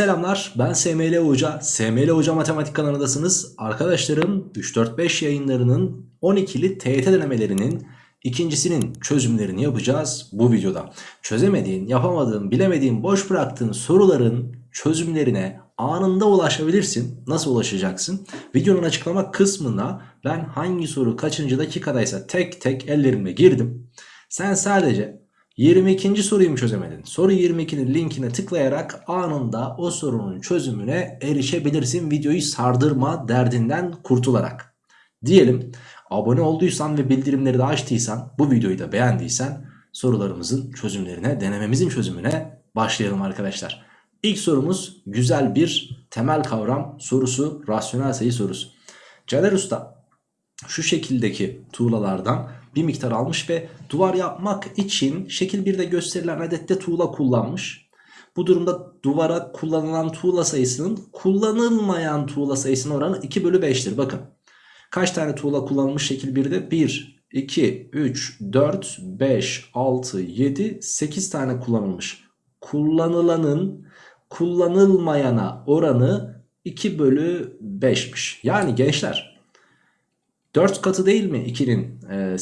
selamlar. Ben SML Hoca. SML Hoca Matematik kanalındasınız. Arkadaşlarım 3-4-5 yayınlarının 12'li TYT denemelerinin ikincisinin çözümlerini yapacağız bu videoda. Çözemediğin, yapamadığın, bilemediğin, boş bıraktığın soruların çözümlerine anında ulaşabilirsin. Nasıl ulaşacaksın? Videonun açıklama kısmına ben hangi soru kaçıncı dakikadaysa tek tek ellerimle girdim. Sen sadece 22. soruyu mu çözemedin? Soru 22'nin linkine tıklayarak anında o sorunun çözümüne erişebilirsin. Videoyu sardırma derdinden kurtularak. Diyelim abone olduysan ve bildirimleri de açtıysan bu videoyu da beğendiysen sorularımızın çözümlerine denememizin çözümüne başlayalım arkadaşlar. İlk sorumuz güzel bir temel kavram sorusu rasyonel sayı sorusu. Caner Usta şu şekildeki tuğlalardan bir miktar almış ve duvar yapmak için şekil 1'de gösterilen adette tuğla kullanmış. Bu durumda duvara kullanılan tuğla sayısının kullanılmayan tuğla sayısının oranı 2 bölü 5'tir. Bakın kaç tane tuğla kullanılmış şekil 1'de? 1, 2, 3, 4, 5, 6, 7, 8 tane kullanılmış. Kullanılanın kullanılmayana oranı 2 bölü 5'miş. Yani gençler 4 katı değil mi 2'nin e,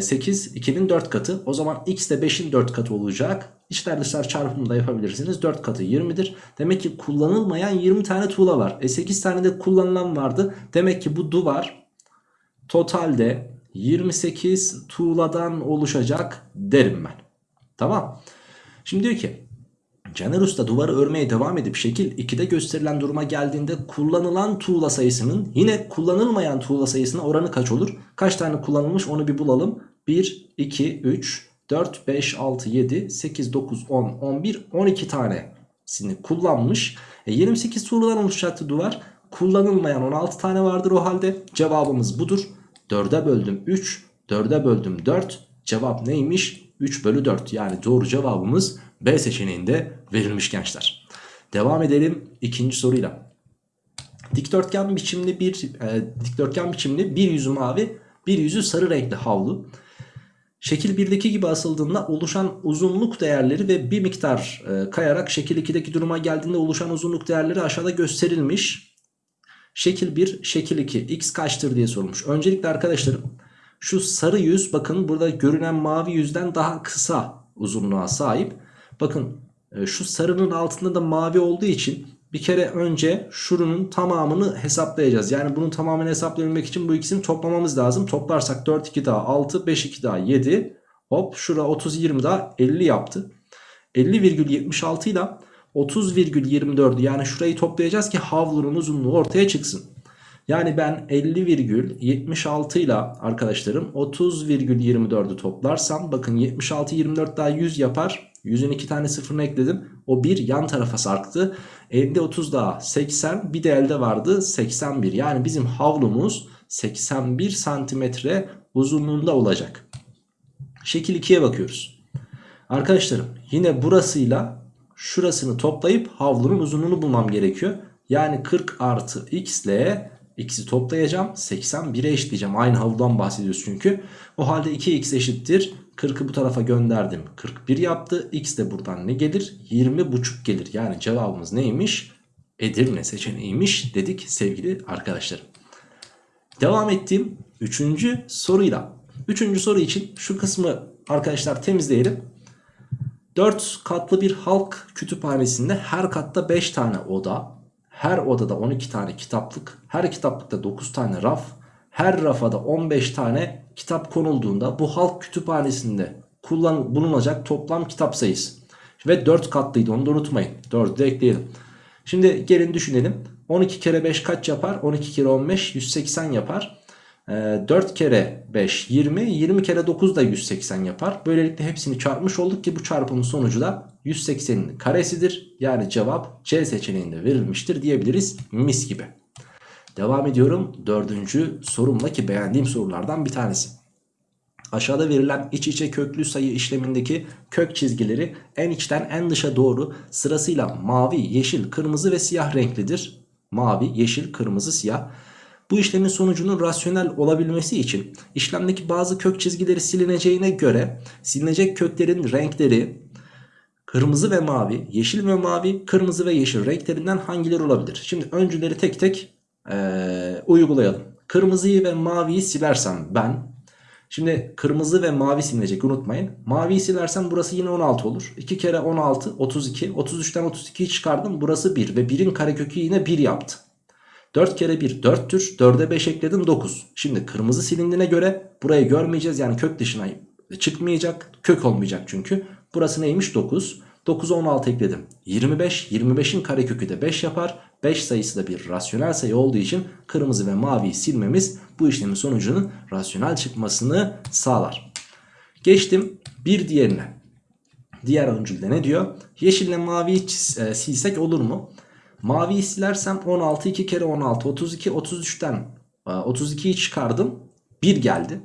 8 2'nin 4 katı. O zaman x de 5'in 4 katı olacak. İçler dışlar çarpımını da yapabilirsiniz. 4 katı 20'dir demek ki kullanılmayan 20 tane tuğla var. E 8 tane de kullanılan vardı. Demek ki bu duvar totalde 28 tuğladan oluşacak derim ben. Tamam. Şimdi diyor ki Caner Usta duvarı örmeye devam edip şekil 2'de gösterilen duruma geldiğinde kullanılan tuğla sayısının yine kullanılmayan tuğla sayısına oranı kaç olur? Kaç tane kullanılmış onu bir bulalım. 1, 2, 3, 4, 5, 6, 7, 8, 9, 10, 11, 12 tanesini kullanmış. E 28 tuğladan oluşacaktı duvar. Kullanılmayan 16 tane vardır o halde. Cevabımız budur. 4'e böldüm 3, 4'e böldüm 4. Cevap neymiş? 3 bölü 4 yani doğru cevabımız B seçeneğinde verilmiş gençler. Devam edelim ikinci soruyla. Dikdörtgen biçimli bir e, dikdörtgen biçimli bir yüzü mavi bir yüzü sarı renkli havlu. Şekil 1'deki gibi asıldığında oluşan uzunluk değerleri ve bir miktar e, kayarak şekil 2'deki duruma geldiğinde oluşan uzunluk değerleri aşağıda gösterilmiş. Şekil 1, şekil 2 x kaçtır diye sormuş. Öncelikle arkadaşlarım şu sarı yüz bakın burada görünen mavi yüzden daha kısa uzunluğa sahip. Bakın e, şu sarının altında da mavi olduğu için bir kere önce şurunun tamamını hesaplayacağız. Yani bunun tamamını hesaplayabilmek için bu ikisini toplamamız lazım. Toplarsak 4 2 daha 6 5 2 daha 7 hop şura 30 20 daha 50 yaptı. 50,76 ile 30,24'ü yani şurayı toplayacağız ki havlunun uzunluğu ortaya çıksın. Yani ben 50,76 ile arkadaşlarım 30,24'ü toplarsam bakın 76 24 daha 100 yapar. 100'ün 2 tane sıfırını ekledim. O 1 yan tarafa sarktı. Elde 30 daha 80 bir de elde vardı 81. Yani bizim havlumuz 81 santimetre uzunluğunda olacak. Şekil 2'ye bakıyoruz. Arkadaşlarım yine burasıyla şurasını toplayıp havlunun uzunluğunu bulmam gerekiyor. Yani 40 artı x ile x'i toplayacağım. 81'e eşitleyeceğim. Aynı havludan bahsediyoruz çünkü. O halde 2x eşittir 40'ı bu tarafa gönderdim. 41 yaptı. X de buradan ne gelir? 20 buçuk gelir. Yani cevabımız neymiş? Edirne seçeneğiymiş dedik sevgili arkadaşlarım. Devam ettiğim 3. soruyla. 3. soru için şu kısmı arkadaşlar temizleyelim. 4 katlı bir halk kütüphanesinde her katta 5 tane oda, her odada 12 tane kitaplık, her kitaplıkta 9 tane raf, her rafada 15 tane kitap konulduğunda bu halk kütüphanesinde kullan bulunacak toplam kitap sayısı. Ve 4 katlıydı onu da unutmayın. 4'ü de ekleyelim. Şimdi gelin düşünelim. 12 kere 5 kaç yapar? 12 kere 15 180 yapar. E, ee, 4 kere 5 20 20 kere 9 da 180 yapar. Böylelikle hepsini çarpmış olduk ki bu çarpımın sonucu da 180'in karesidir. Yani cevap C seçeneğinde verilmiştir diyebiliriz mis gibi. Devam ediyorum dördüncü sorumla ki beğendiğim sorulardan bir tanesi. Aşağıda verilen iç içe köklü sayı işlemindeki kök çizgileri en içten en dışa doğru sırasıyla mavi, yeşil, kırmızı ve siyah renklidir. Mavi, yeşil, kırmızı, siyah. Bu işlemin sonucunun rasyonel olabilmesi için işlemdeki bazı kök çizgileri silineceğine göre silinecek köklerin renkleri Kırmızı ve mavi, yeşil ve mavi, kırmızı ve yeşil renklerinden hangileri olabilir? Şimdi öncüleri tek tek ee, uygulayalım. Kırmızıyı ve maviyi silersem ben Şimdi kırmızı ve mavi silinecek unutmayın. Maviyi silersem burası yine 16 olur. 2 kere 16 32. 33'ten 32'yi çıkardım. Burası 1 ve 1'in karekökü yine 1 yaptı. 4 kere 1 4'tür. 4'e 5 ekledim 9. Şimdi kırmızı silindiğine göre burayı görmeyeceğiz. Yani kök dışına çıkmayacak. Kök olmayacak çünkü. Burası neymiş 9. 9'a 16 ekledim. 25. 25'in karekökü de 5 yapar. 5 sayısı da bir rasyonel sayı olduğu için kırmızı ve maviyi silmemiz bu işlemin sonucunun rasyonel çıkmasını sağlar. Geçtim bir diğerine. Diğer öncülde ne diyor? Yeşille maviyi e, silsek olur mu? Maviyi silersem 16 2 kere 16 32 33'ten 32'yi çıkardım 1 geldi.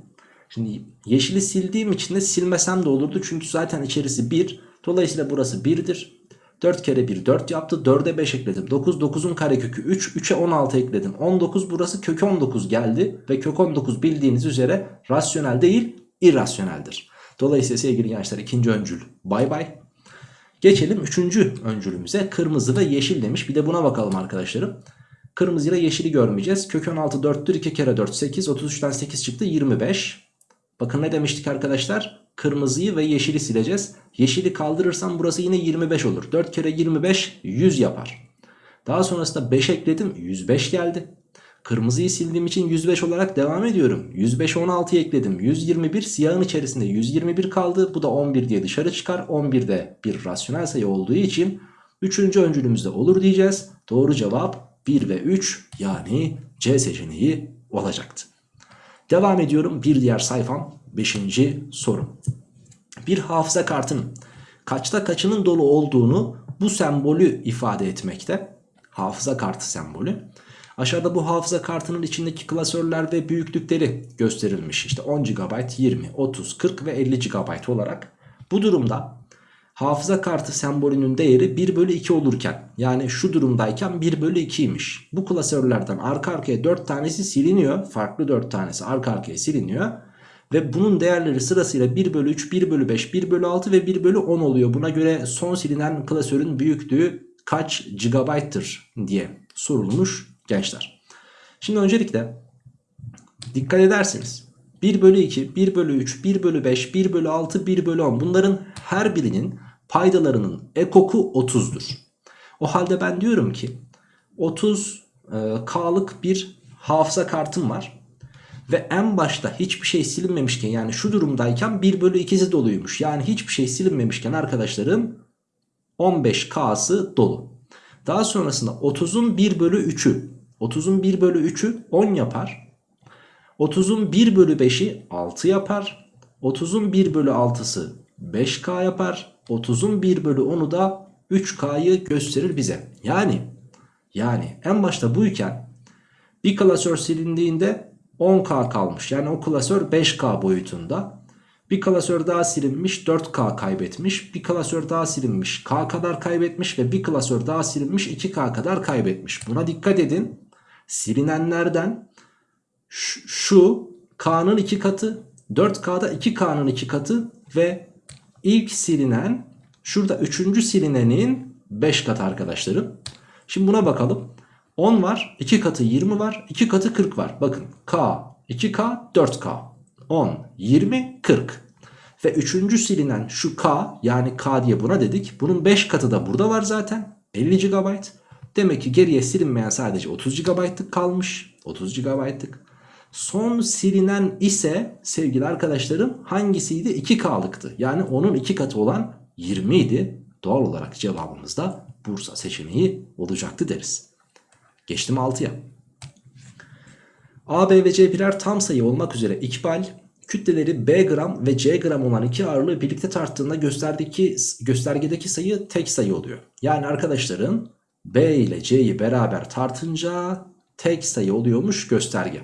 Şimdi yeşili sildiğim için de silmesem de olurdu çünkü zaten içerisi 1. Dolayısıyla burası 1'dir. 4 kere 1 4 yaptı. 4'e 5 ekledim. 9 9'un karekökü 3. 3'e 16 ekledim. 19 burası kök 19 geldi. Ve kök 19 bildiğiniz üzere rasyonel değil irrasyoneldir. Dolayısıyla sevgili gençler ikinci öncül bay bay. Geçelim üçüncü öncülümüze. Kırmızı ve yeşil demiş. Bir de buna bakalım arkadaşlarım. Kırmızı ile yeşili görmeyeceğiz. Kök 16 4'tür. 2 kere 4 8. 33'ten 8 çıktı 25. Bakın ne demiştik arkadaşlar? Kırmızıyı ve yeşili sileceğiz. Yeşili kaldırırsam burası yine 25 olur. 4 kere 25 100 yapar. Daha sonrasında 5 ekledim 105 geldi. Kırmızıyı sildiğim için 105 olarak devam ediyorum. 105 16 ekledim. 121 siyahın içerisinde 121 kaldı. Bu da 11 diye dışarı çıkar. 11 de bir rasyonel sayı olduğu için 3. öncülümüzde olur diyeceğiz. Doğru cevap 1 ve 3 yani C seçeneği olacaktı. Devam ediyorum bir diğer sayfam 5. soru. Bir hafıza kartının kaçta kaçının dolu olduğunu bu sembolü ifade etmekte. Hafıza kartı sembolü. Aşağıda bu hafıza kartının içindeki klasörler ve büyüklükleri gösterilmiş. İşte 10 GB, 20, 30, 40 ve 50 GB olarak. Bu durumda hafıza kartı sembolünün değeri 1 bölü 2 olurken yani şu durumdayken 1 bölü 2'ymiş. Bu klasörlerden arka arkaya 4 tanesi siliniyor. Farklı 4 tanesi arka arkaya siliniyor. Ve bunun değerleri sırasıyla 1 bölü 3, 1 bölü 5, 1 bölü 6 ve 1 bölü 10 oluyor. Buna göre son silinen klasörün büyüklüğü kaç gigabayttır diye sorulmuş gençler. Şimdi öncelikle dikkat ederseniz 1 bölü 2, 1 bölü 3, 1 bölü 5, 1 bölü 6, 1 bölü 10 bunların her birinin paydalarının ekoku 30'dur. O halde ben diyorum ki 30 e, K'lık bir hafıza kartım var. Ve en başta hiçbir şey silinmemişken yani şu durumdayken 1 bölü 2'si doluymuş. Yani hiçbir şey silinmemişken arkadaşlarım 15K'sı dolu. Daha sonrasında 30'un 1 bölü 3'ü 30'un 1 bölü 3'ü 10 yapar. 30'un 1 bölü 5'i 6 yapar. 30'un 1 bölü 6'sı 5K yapar. 30'un 1 bölü 10'u da 3K'yı gösterir bize. Yani yani en başta buyken bir klasör silindiğinde 10K kalmış. Yani o klasör 5K boyutunda. Bir klasör daha silinmiş 4K kaybetmiş. Bir klasör daha silinmiş K kadar kaybetmiş. Ve bir klasör daha silinmiş 2K kadar kaybetmiş. Buna dikkat edin. Silinenlerden şu K'nın 2 katı 4K'da 2K'nın 2 katı ve ilk silinen şurada 3. silinenin 5 katı arkadaşlarım. Şimdi buna bakalım. 10 var 2 katı 20 var 2 katı 40 var. Bakın K 2K 4K 10 20 40 ve 3. silinen şu K yani K diye buna dedik. Bunun 5 katı da burada var zaten 50 GB. Demek ki geriye silinmeyen sadece 30 GB'lık kalmış 30 GB'lık. Son silinen ise sevgili arkadaşlarım hangisiydi? 2K'lıktı. Yani onun 2 katı olan 20 idi. Doğal olarak cevabımız da Bursa seçeneği olacaktı deriz. Geçtim 6'ya. A, B ve C birer tam sayı olmak üzere ikbal kütleleri B gram ve C gram olan iki ağırlığı birlikte tarttığında gösterdeki, göstergedeki sayı tek sayı oluyor. Yani arkadaşların B ile C'yi beraber tartınca tek sayı oluyormuş gösterge.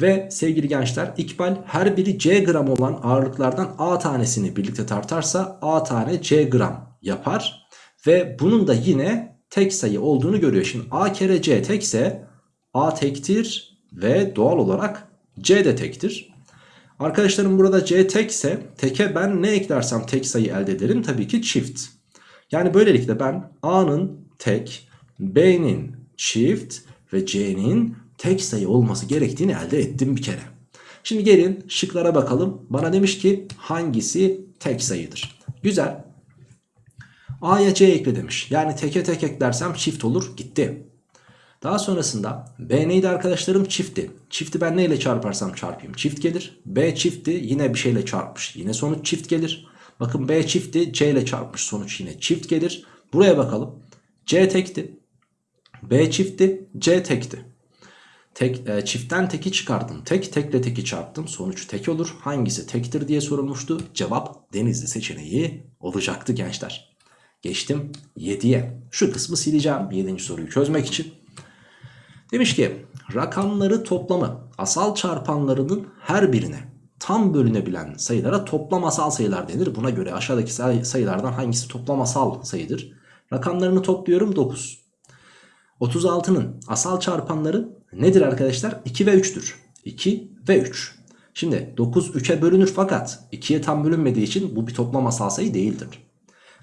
Ve sevgili gençler ikbal her biri C gram olan ağırlıklardan A tanesini birlikte tartarsa A tane C gram yapar. Ve bunun da yine tek sayı olduğunu görüyor. Şimdi A kere C tekse A tektir ve doğal olarak C de tektir. Arkadaşlarım burada C tekse teke ben ne eklersem tek sayı elde ederim? Tabii ki çift. Yani böylelikle ben A'nın tek, B'nin çift ve C'nin tek sayı olması gerektiğini elde ettim bir kere. Şimdi gelin şıklara bakalım. Bana demiş ki hangisi tek sayıdır? Güzel. A'ya C ekle demiş. Yani teke tek eklersem çift olur. Gitti. Daha sonrasında B neydi arkadaşlarım? Çifti. Çifti ben neyle çarparsam çarpayım çift gelir. B çifti yine bir şeyle çarpmış. Yine sonuç çift gelir. Bakın B çifti C ile çarpmış sonuç yine çift gelir. Buraya bakalım. C tekti. B çifti. C tekti. Tek, e, çiftten teki çıkardım. Tek tekle teki çarptım. Sonuç tek olur. Hangisi tektir diye sorulmuştu. Cevap denizli seçeneği olacaktı gençler. Geçtim 7'ye. Şu kısmı sileceğim 7. soruyu çözmek için. Demiş ki rakamları toplamı asal çarpanlarının her birine tam bölünebilen sayılara toplam asal sayılar denir. Buna göre aşağıdaki say- sayılardan hangisi toplam asal sayıdır? Rakamlarını topluyorum 9. 36'nın asal çarpanları nedir arkadaşlar? 2 ve 3'tür. 2 ve 3. Şimdi 9 3'e bölünür fakat 2'ye tam bölünmediği için bu bir toplam asal sayı değildir.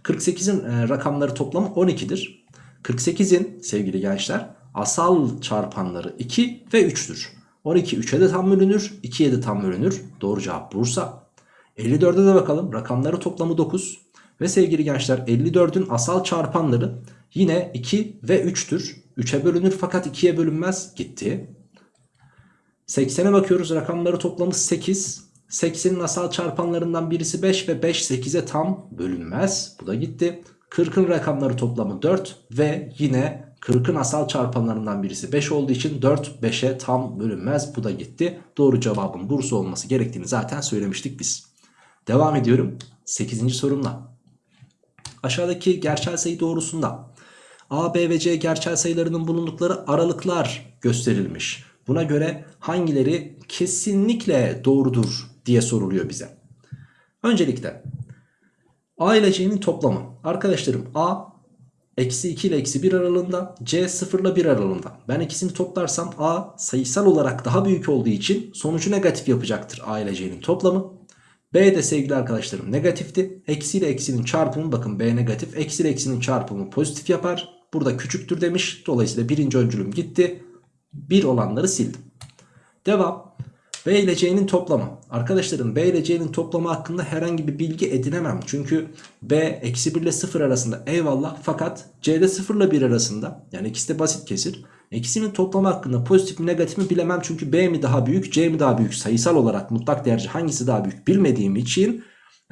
48'in e, rakamları toplamı 12'dir. 48'in sevgili gençler asal çarpanları 2 ve 3'tür. 12 3'e de tam bölünür, 2'ye de tam bölünür. Doğru cevap Bursa. 54'e de bakalım. Rakamları toplamı 9. Ve sevgili gençler 54'ün asal çarpanları yine 2 ve 3'tür. 3'e bölünür fakat 2'ye bölünmez. Gitti. 80'e bakıyoruz. Rakamları toplamı 8. 80'in asal çarpanlarından birisi 5 ve 5 8'e tam bölünmez. Bu da gitti. 40'ın rakamları toplamı 4 ve yine 40'ın asal çarpanlarından birisi 5 olduğu için 4 5'e tam bölünmez. Bu da gitti. Doğru cevabın Bursa olması gerektiğini zaten söylemiştik biz. Devam ediyorum 8. sorumla. Aşağıdaki gerçel sayı doğrusunda A, B ve C gerçel sayılarının bulundukları aralıklar gösterilmiş. Buna göre hangileri kesinlikle doğrudur diye soruluyor bize. Öncelikle A ile C'nin toplamı. Arkadaşlarım A eksi 2 ile eksi 1 aralığında C 0 ile 1 aralığında. Ben ikisini toplarsam A sayısal olarak daha büyük olduğu için sonucu negatif yapacaktır A ile C'nin toplamı. B de sevgili arkadaşlarım negatifti. Eksi ile eksinin çarpımı bakın B negatif. Eksi ile eksinin çarpımı pozitif yapar. Burada küçüktür demiş. Dolayısıyla birinci öncülüm gitti. 1 olanları sildim. Devam. B ile C'nin toplamı. Arkadaşlarım B ile C'nin toplamı hakkında herhangi bir bilgi edinemem. Çünkü B eksi 1 ile 0 arasında eyvallah. Fakat C'de 0 ile 1 arasında. Yani ikisi de basit kesir. İkisinin toplamı hakkında pozitif mi negatif mi bilemem. Çünkü B mi daha büyük C mi daha büyük sayısal olarak mutlak değerci hangisi daha büyük bilmediğim için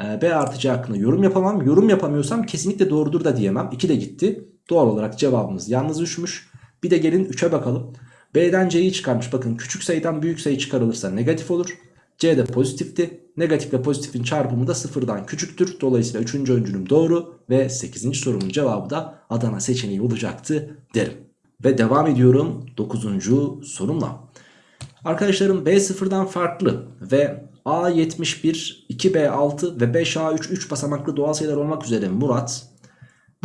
e, B artı C hakkında yorum yapamam. Yorum yapamıyorsam kesinlikle doğrudur da diyemem. 2 de gitti. Doğal olarak cevabımız yalnız düşmüş. Bir de gelin 3'e bakalım. B'den C'yi çıkarmış. Bakın küçük sayıdan büyük sayı çıkarılırsa negatif olur. C de pozitifti. Negatifle pozitifin çarpımı da sıfırdan küçüktür. Dolayısıyla 3. öncülüm doğru ve 8. sorunun cevabı da Adana seçeneği olacaktı derim. Ve devam ediyorum 9. sorumla. Arkadaşlarım B sıfırdan farklı ve A71, 2B6 ve 5A3 3 basamaklı doğal sayılar olmak üzere Murat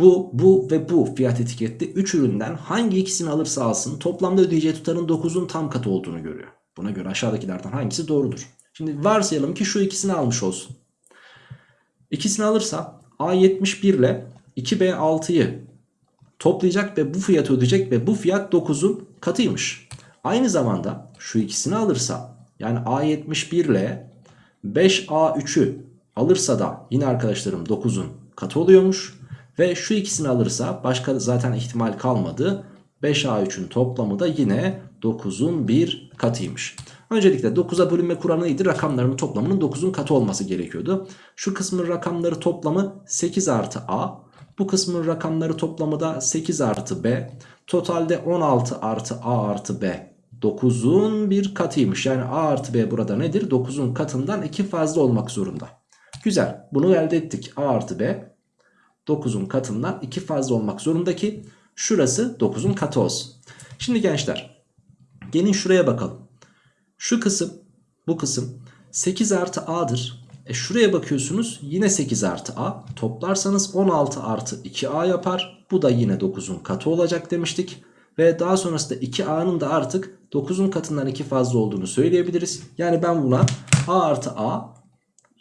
bu, bu ve bu fiyat etiketli 3 üründen hangi ikisini alırsa alsın toplamda ödeyeceği tutarın 9'un tam katı olduğunu görüyor. Buna göre aşağıdakilerden hangisi doğrudur? Şimdi varsayalım ki şu ikisini almış olsun. İkisini alırsa A71 ile 2B6'yı toplayacak ve bu fiyatı ödeyecek ve bu fiyat 9'un katıymış. Aynı zamanda şu ikisini alırsa yani A71 ile 5A3'ü alırsa da yine arkadaşlarım 9'un katı oluyormuş. Ve şu ikisini alırsa başka zaten ihtimal kalmadı. 5A3'ün toplamı da yine 9'un bir katıymış. Öncelikle 9'a bölünme kuralı neydi? Rakamlarının toplamının 9'un katı olması gerekiyordu. Şu kısmın rakamları toplamı 8 artı A. Bu kısmın rakamları toplamı da 8 artı B. Totalde 16 artı A artı B. 9'un bir katıymış. Yani A artı B burada nedir? 9'un katından 2 fazla olmak zorunda. Güzel. Bunu elde ettik. A artı B 9'un katından 2 fazla olmak zorunda ki şurası 9'un katı olsun. Şimdi gençler gelin şuraya bakalım. Şu kısım bu kısım 8 artı a'dır. E şuraya bakıyorsunuz yine 8 artı a. Toplarsanız 16 artı 2a yapar. Bu da yine 9'un katı olacak demiştik. Ve daha sonrasında 2a'nın da artık 9'un katından 2 fazla olduğunu söyleyebiliriz. Yani ben buna A artı A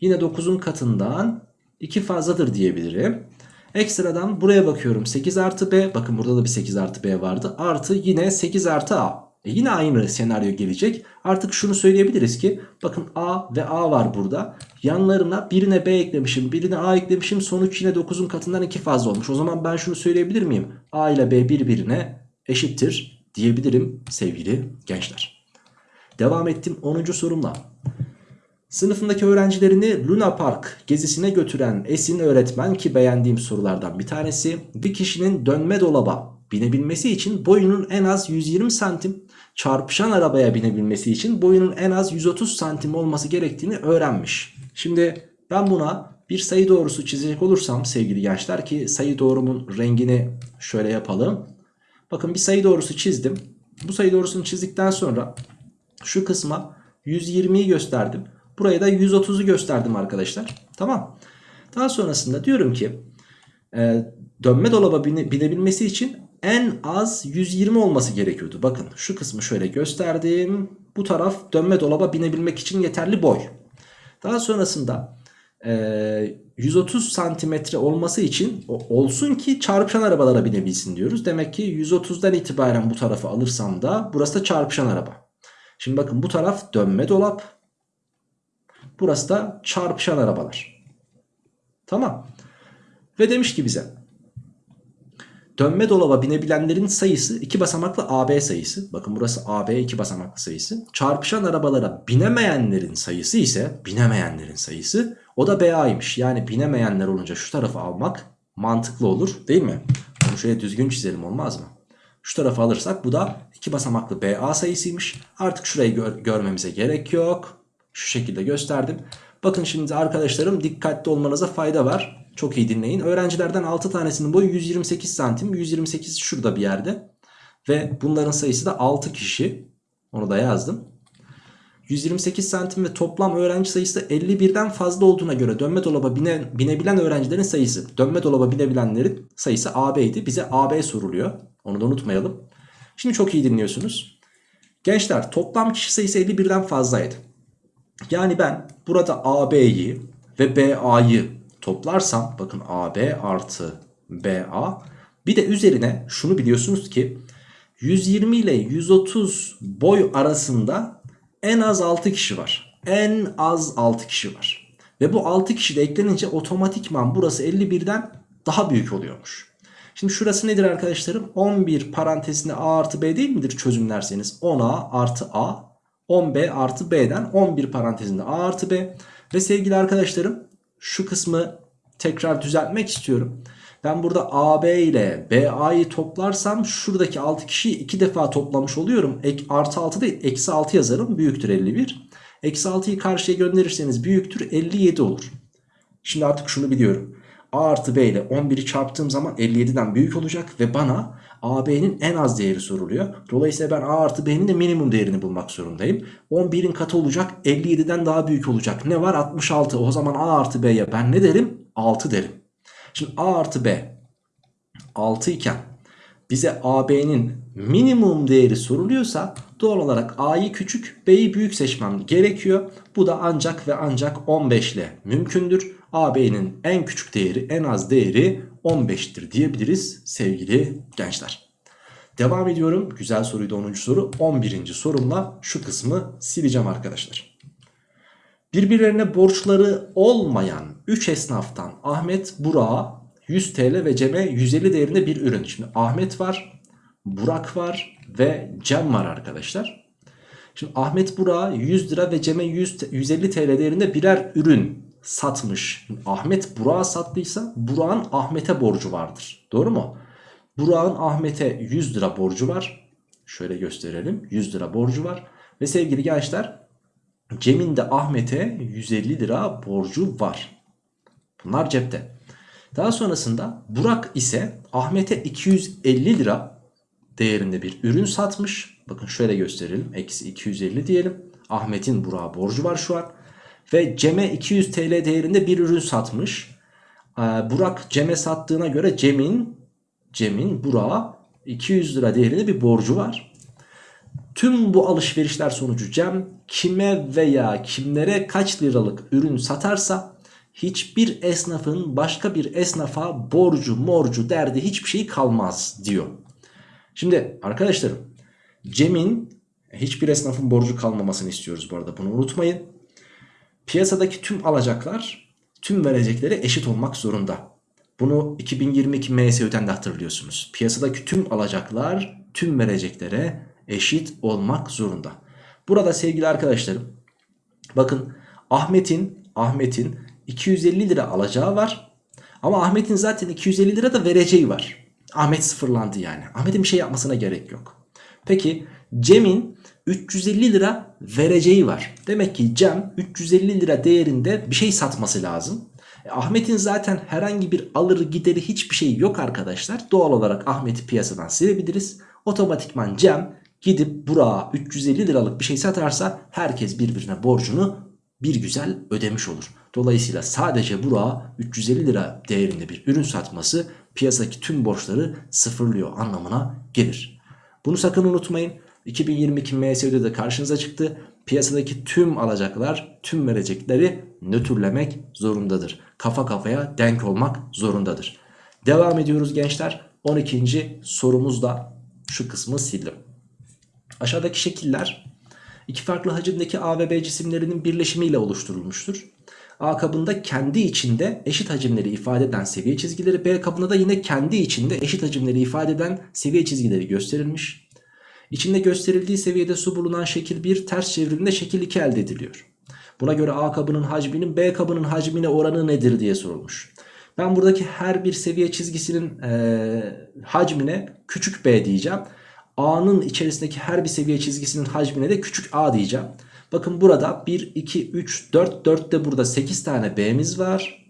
yine 9'un katından 2 fazladır diyebilirim. Ekstradan buraya bakıyorum 8 artı B bakın burada da bir 8 artı B vardı artı yine 8 artı A. E yine aynı senaryo gelecek. Artık şunu söyleyebiliriz ki bakın A ve A var burada. Yanlarına birine B eklemişim birine A eklemişim sonuç yine 9'un katından 2 fazla olmuş. O zaman ben şunu söyleyebilir miyim? A ile B birbirine eşittir diyebilirim sevgili gençler. Devam ettim 10. sorumla. Sınıfındaki öğrencilerini Luna Park gezisine götüren Esin öğretmen ki beğendiğim sorulardan bir tanesi bir kişinin dönme dolaba binebilmesi için boyunun en az 120 santim çarpışan arabaya binebilmesi için boyunun en az 130 santim olması gerektiğini öğrenmiş. Şimdi ben buna bir sayı doğrusu çizecek olursam sevgili gençler ki sayı doğrumun rengini şöyle yapalım. Bakın bir sayı doğrusu çizdim. Bu sayı doğrusunu çizdikten sonra şu kısma 120'yi gösterdim. Buraya da 130'u gösterdim arkadaşlar. Tamam. Daha sonrasında diyorum ki e, dönme dolaba bine, binebilmesi için en az 120 olması gerekiyordu. Bakın şu kısmı şöyle gösterdim. Bu taraf dönme dolaba binebilmek için yeterli boy. Daha sonrasında e, 130 santimetre olması için olsun ki çarpışan arabalara binebilsin diyoruz. Demek ki 130'dan itibaren bu tarafı alırsam da burası da çarpışan araba. Şimdi bakın bu taraf dönme dolap. Burası da çarpışan arabalar. Tamam. Ve demiş ki bize dönme dolaba binebilenlerin sayısı iki basamaklı AB sayısı. Bakın burası AB iki basamaklı sayısı. Çarpışan arabalara binemeyenlerin sayısı ise binemeyenlerin sayısı o da BA'ymış. Yani binemeyenler olunca şu tarafı almak mantıklı olur değil mi? Bunu şöyle düzgün çizelim olmaz mı? Şu tarafı alırsak bu da iki basamaklı BA sayısıymış. Artık şurayı gör görmemize gerek yok. Şu şekilde gösterdim. Bakın şimdi arkadaşlarım dikkatli olmanıza fayda var. Çok iyi dinleyin. Öğrencilerden 6 tanesinin boyu 128 santim. 128 şurada bir yerde. Ve bunların sayısı da 6 kişi. Onu da yazdım. 128 santim ve toplam öğrenci sayısı da 51'den fazla olduğuna göre dönme dolaba bine, binebilen öğrencilerin sayısı. Dönme dolaba binebilenlerin sayısı AB'ydi. Bize AB soruluyor. Onu da unutmayalım. Şimdi çok iyi dinliyorsunuz. Gençler toplam kişi sayısı 51'den fazlaydı. Yani ben burada AB'yi ve BA'yı toplarsam bakın AB artı BA bir de üzerine şunu biliyorsunuz ki 120 ile 130 boy arasında en az 6 kişi var. En az 6 kişi var. Ve bu 6 kişi de eklenince otomatikman burası 51'den daha büyük oluyormuş. Şimdi şurası nedir arkadaşlarım? 11 parantezinde A artı B değil midir çözümlerseniz? 10A artı A 10B artı B'den 11 parantezinde A artı B. Ve sevgili arkadaşlarım şu kısmı tekrar düzeltmek istiyorum. Ben burada AB ile BA'yı toplarsam şuradaki 6 kişiyi 2 defa toplamış oluyorum. Ek, artı 6 değil eksi 6 yazarım büyüktür 51. Eksi 6'yı karşıya gönderirseniz büyüktür 57 olur. Şimdi artık şunu biliyorum. A artı B ile 11'i çarptığım zaman 57'den büyük olacak ve bana AB'nin en az değeri soruluyor. Dolayısıyla ben A artı B'nin de minimum değerini bulmak zorundayım. 11'in katı olacak 57'den daha büyük olacak. Ne var 66 o zaman A artı B'ye ben ne derim 6 derim. Şimdi A artı B 6 iken bize AB'nin minimum değeri soruluyorsa doğal olarak A'yı küçük B'yi büyük seçmem gerekiyor. Bu da ancak ve ancak 15 ile mümkündür. AB'nin en küçük değeri en az değeri 15'tir diyebiliriz sevgili gençler. Devam ediyorum. Güzel soruydu 10. soru. 11. sorumla şu kısmı sileceğim arkadaşlar. Birbirlerine borçları olmayan 3 esnaftan Ahmet, Burak'a 100 TL ve Cem'e 150 değerinde bir ürün. Şimdi Ahmet var, Burak var ve Cem var arkadaşlar. Şimdi Ahmet Burak'a 100 lira ve Cem'e 100, 150 TL değerinde birer ürün satmış. Ahmet Burak'a sattıysa Burak'ın Ahmet'e borcu vardır. Doğru mu? Burak'ın Ahmet'e 100 lira borcu var. Şöyle gösterelim. 100 lira borcu var. Ve sevgili gençler Cem'in de Ahmet'e 150 lira borcu var. Bunlar cepte. Daha sonrasında Burak ise Ahmet'e 250 lira değerinde bir ürün satmış. Bakın şöyle gösterelim. Eksi 250 diyelim. Ahmet'in Burak'a borcu var şu an. Ve Cem'e 200 TL değerinde bir ürün satmış. Ee, Burak Cem'e sattığına göre Cem'in Cem'in Burak'a 200 lira değerinde bir borcu var. Tüm bu alışverişler sonucu Cem kime veya kimlere kaç liralık ürün satarsa hiçbir esnafın başka bir esnafa borcu morcu derdi hiçbir şey kalmaz diyor. Şimdi arkadaşlarım Cem'in hiçbir esnafın borcu kalmamasını istiyoruz bu arada bunu unutmayın. Piyasadaki tüm alacaklar tüm verecekleri eşit olmak zorunda. Bunu 2022 MSÜ'den de hatırlıyorsunuz. Piyasadaki tüm alacaklar tüm vereceklere eşit olmak zorunda. Burada sevgili arkadaşlarım bakın Ahmet'in Ahmet'in 250 lira alacağı var. Ama Ahmet'in zaten 250 lira da vereceği var. Ahmet sıfırlandı yani. Ahmet'in bir şey yapmasına gerek yok. Peki Cem'in 350 lira vereceği var. Demek ki Cem 350 lira değerinde bir şey satması lazım. E, Ahmet'in zaten herhangi bir alır gideri hiçbir şey yok arkadaşlar. Doğal olarak Ahmet'i piyasadan silebiliriz. Otomatikman Cem gidip Burak'a 350 liralık bir şey satarsa herkes birbirine borcunu bir güzel ödemiş olur. Dolayısıyla sadece Burak'a 350 lira değerinde bir ürün satması piyasadaki tüm borçları sıfırlıyor anlamına gelir. Bunu sakın unutmayın. 2022 MSÜ'de de karşınıza çıktı. Piyasadaki tüm alacaklar tüm verecekleri nötrlemek zorundadır. Kafa kafaya denk olmak zorundadır. Devam ediyoruz gençler. 12. sorumuzda şu kısmı sildim. Aşağıdaki şekiller iki farklı hacimdeki A ve B cisimlerinin birleşimiyle oluşturulmuştur. A kabında kendi içinde eşit hacimleri ifade eden seviye çizgileri B kabında da yine kendi içinde eşit hacimleri ifade eden seviye çizgileri gösterilmiş. İçinde gösterildiği seviyede su bulunan şekil 1 ters çevriminde şekil 2 elde ediliyor. Buna göre A kabının hacminin B kabının hacmine oranı nedir diye sorulmuş. Ben buradaki her bir seviye çizgisinin e, hacmine küçük b diyeceğim. A'nın içerisindeki her bir seviye çizgisinin hacmine de küçük a diyeceğim. Bakın burada 1, 2, 3, 4, 4 de burada 8 tane b'miz var.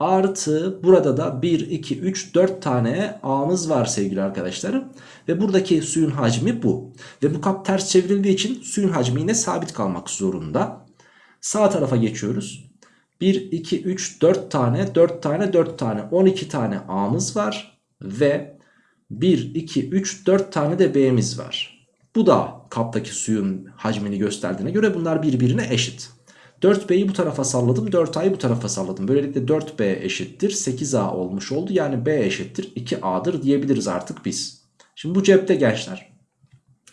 Artı burada da 1, 2, 3, 4 tane a'mız var sevgili arkadaşlarım. Ve buradaki suyun hacmi bu. Ve bu kap ters çevrildiği için suyun hacmi yine sabit kalmak zorunda. Sağ tarafa geçiyoruz. 1, 2, 3, 4 tane, 4 tane, 4 tane, 12 tane A'mız var. Ve 1, 2, 3, 4 tane de B'miz var. Bu da kaptaki suyun hacmini gösterdiğine göre bunlar birbirine eşit. 4B'yi bu tarafa salladım 4A'yı bu tarafa salladım. Böylelikle 4B eşittir 8A olmuş oldu. Yani B eşittir 2A'dır diyebiliriz artık biz. Şimdi bu cepte gençler.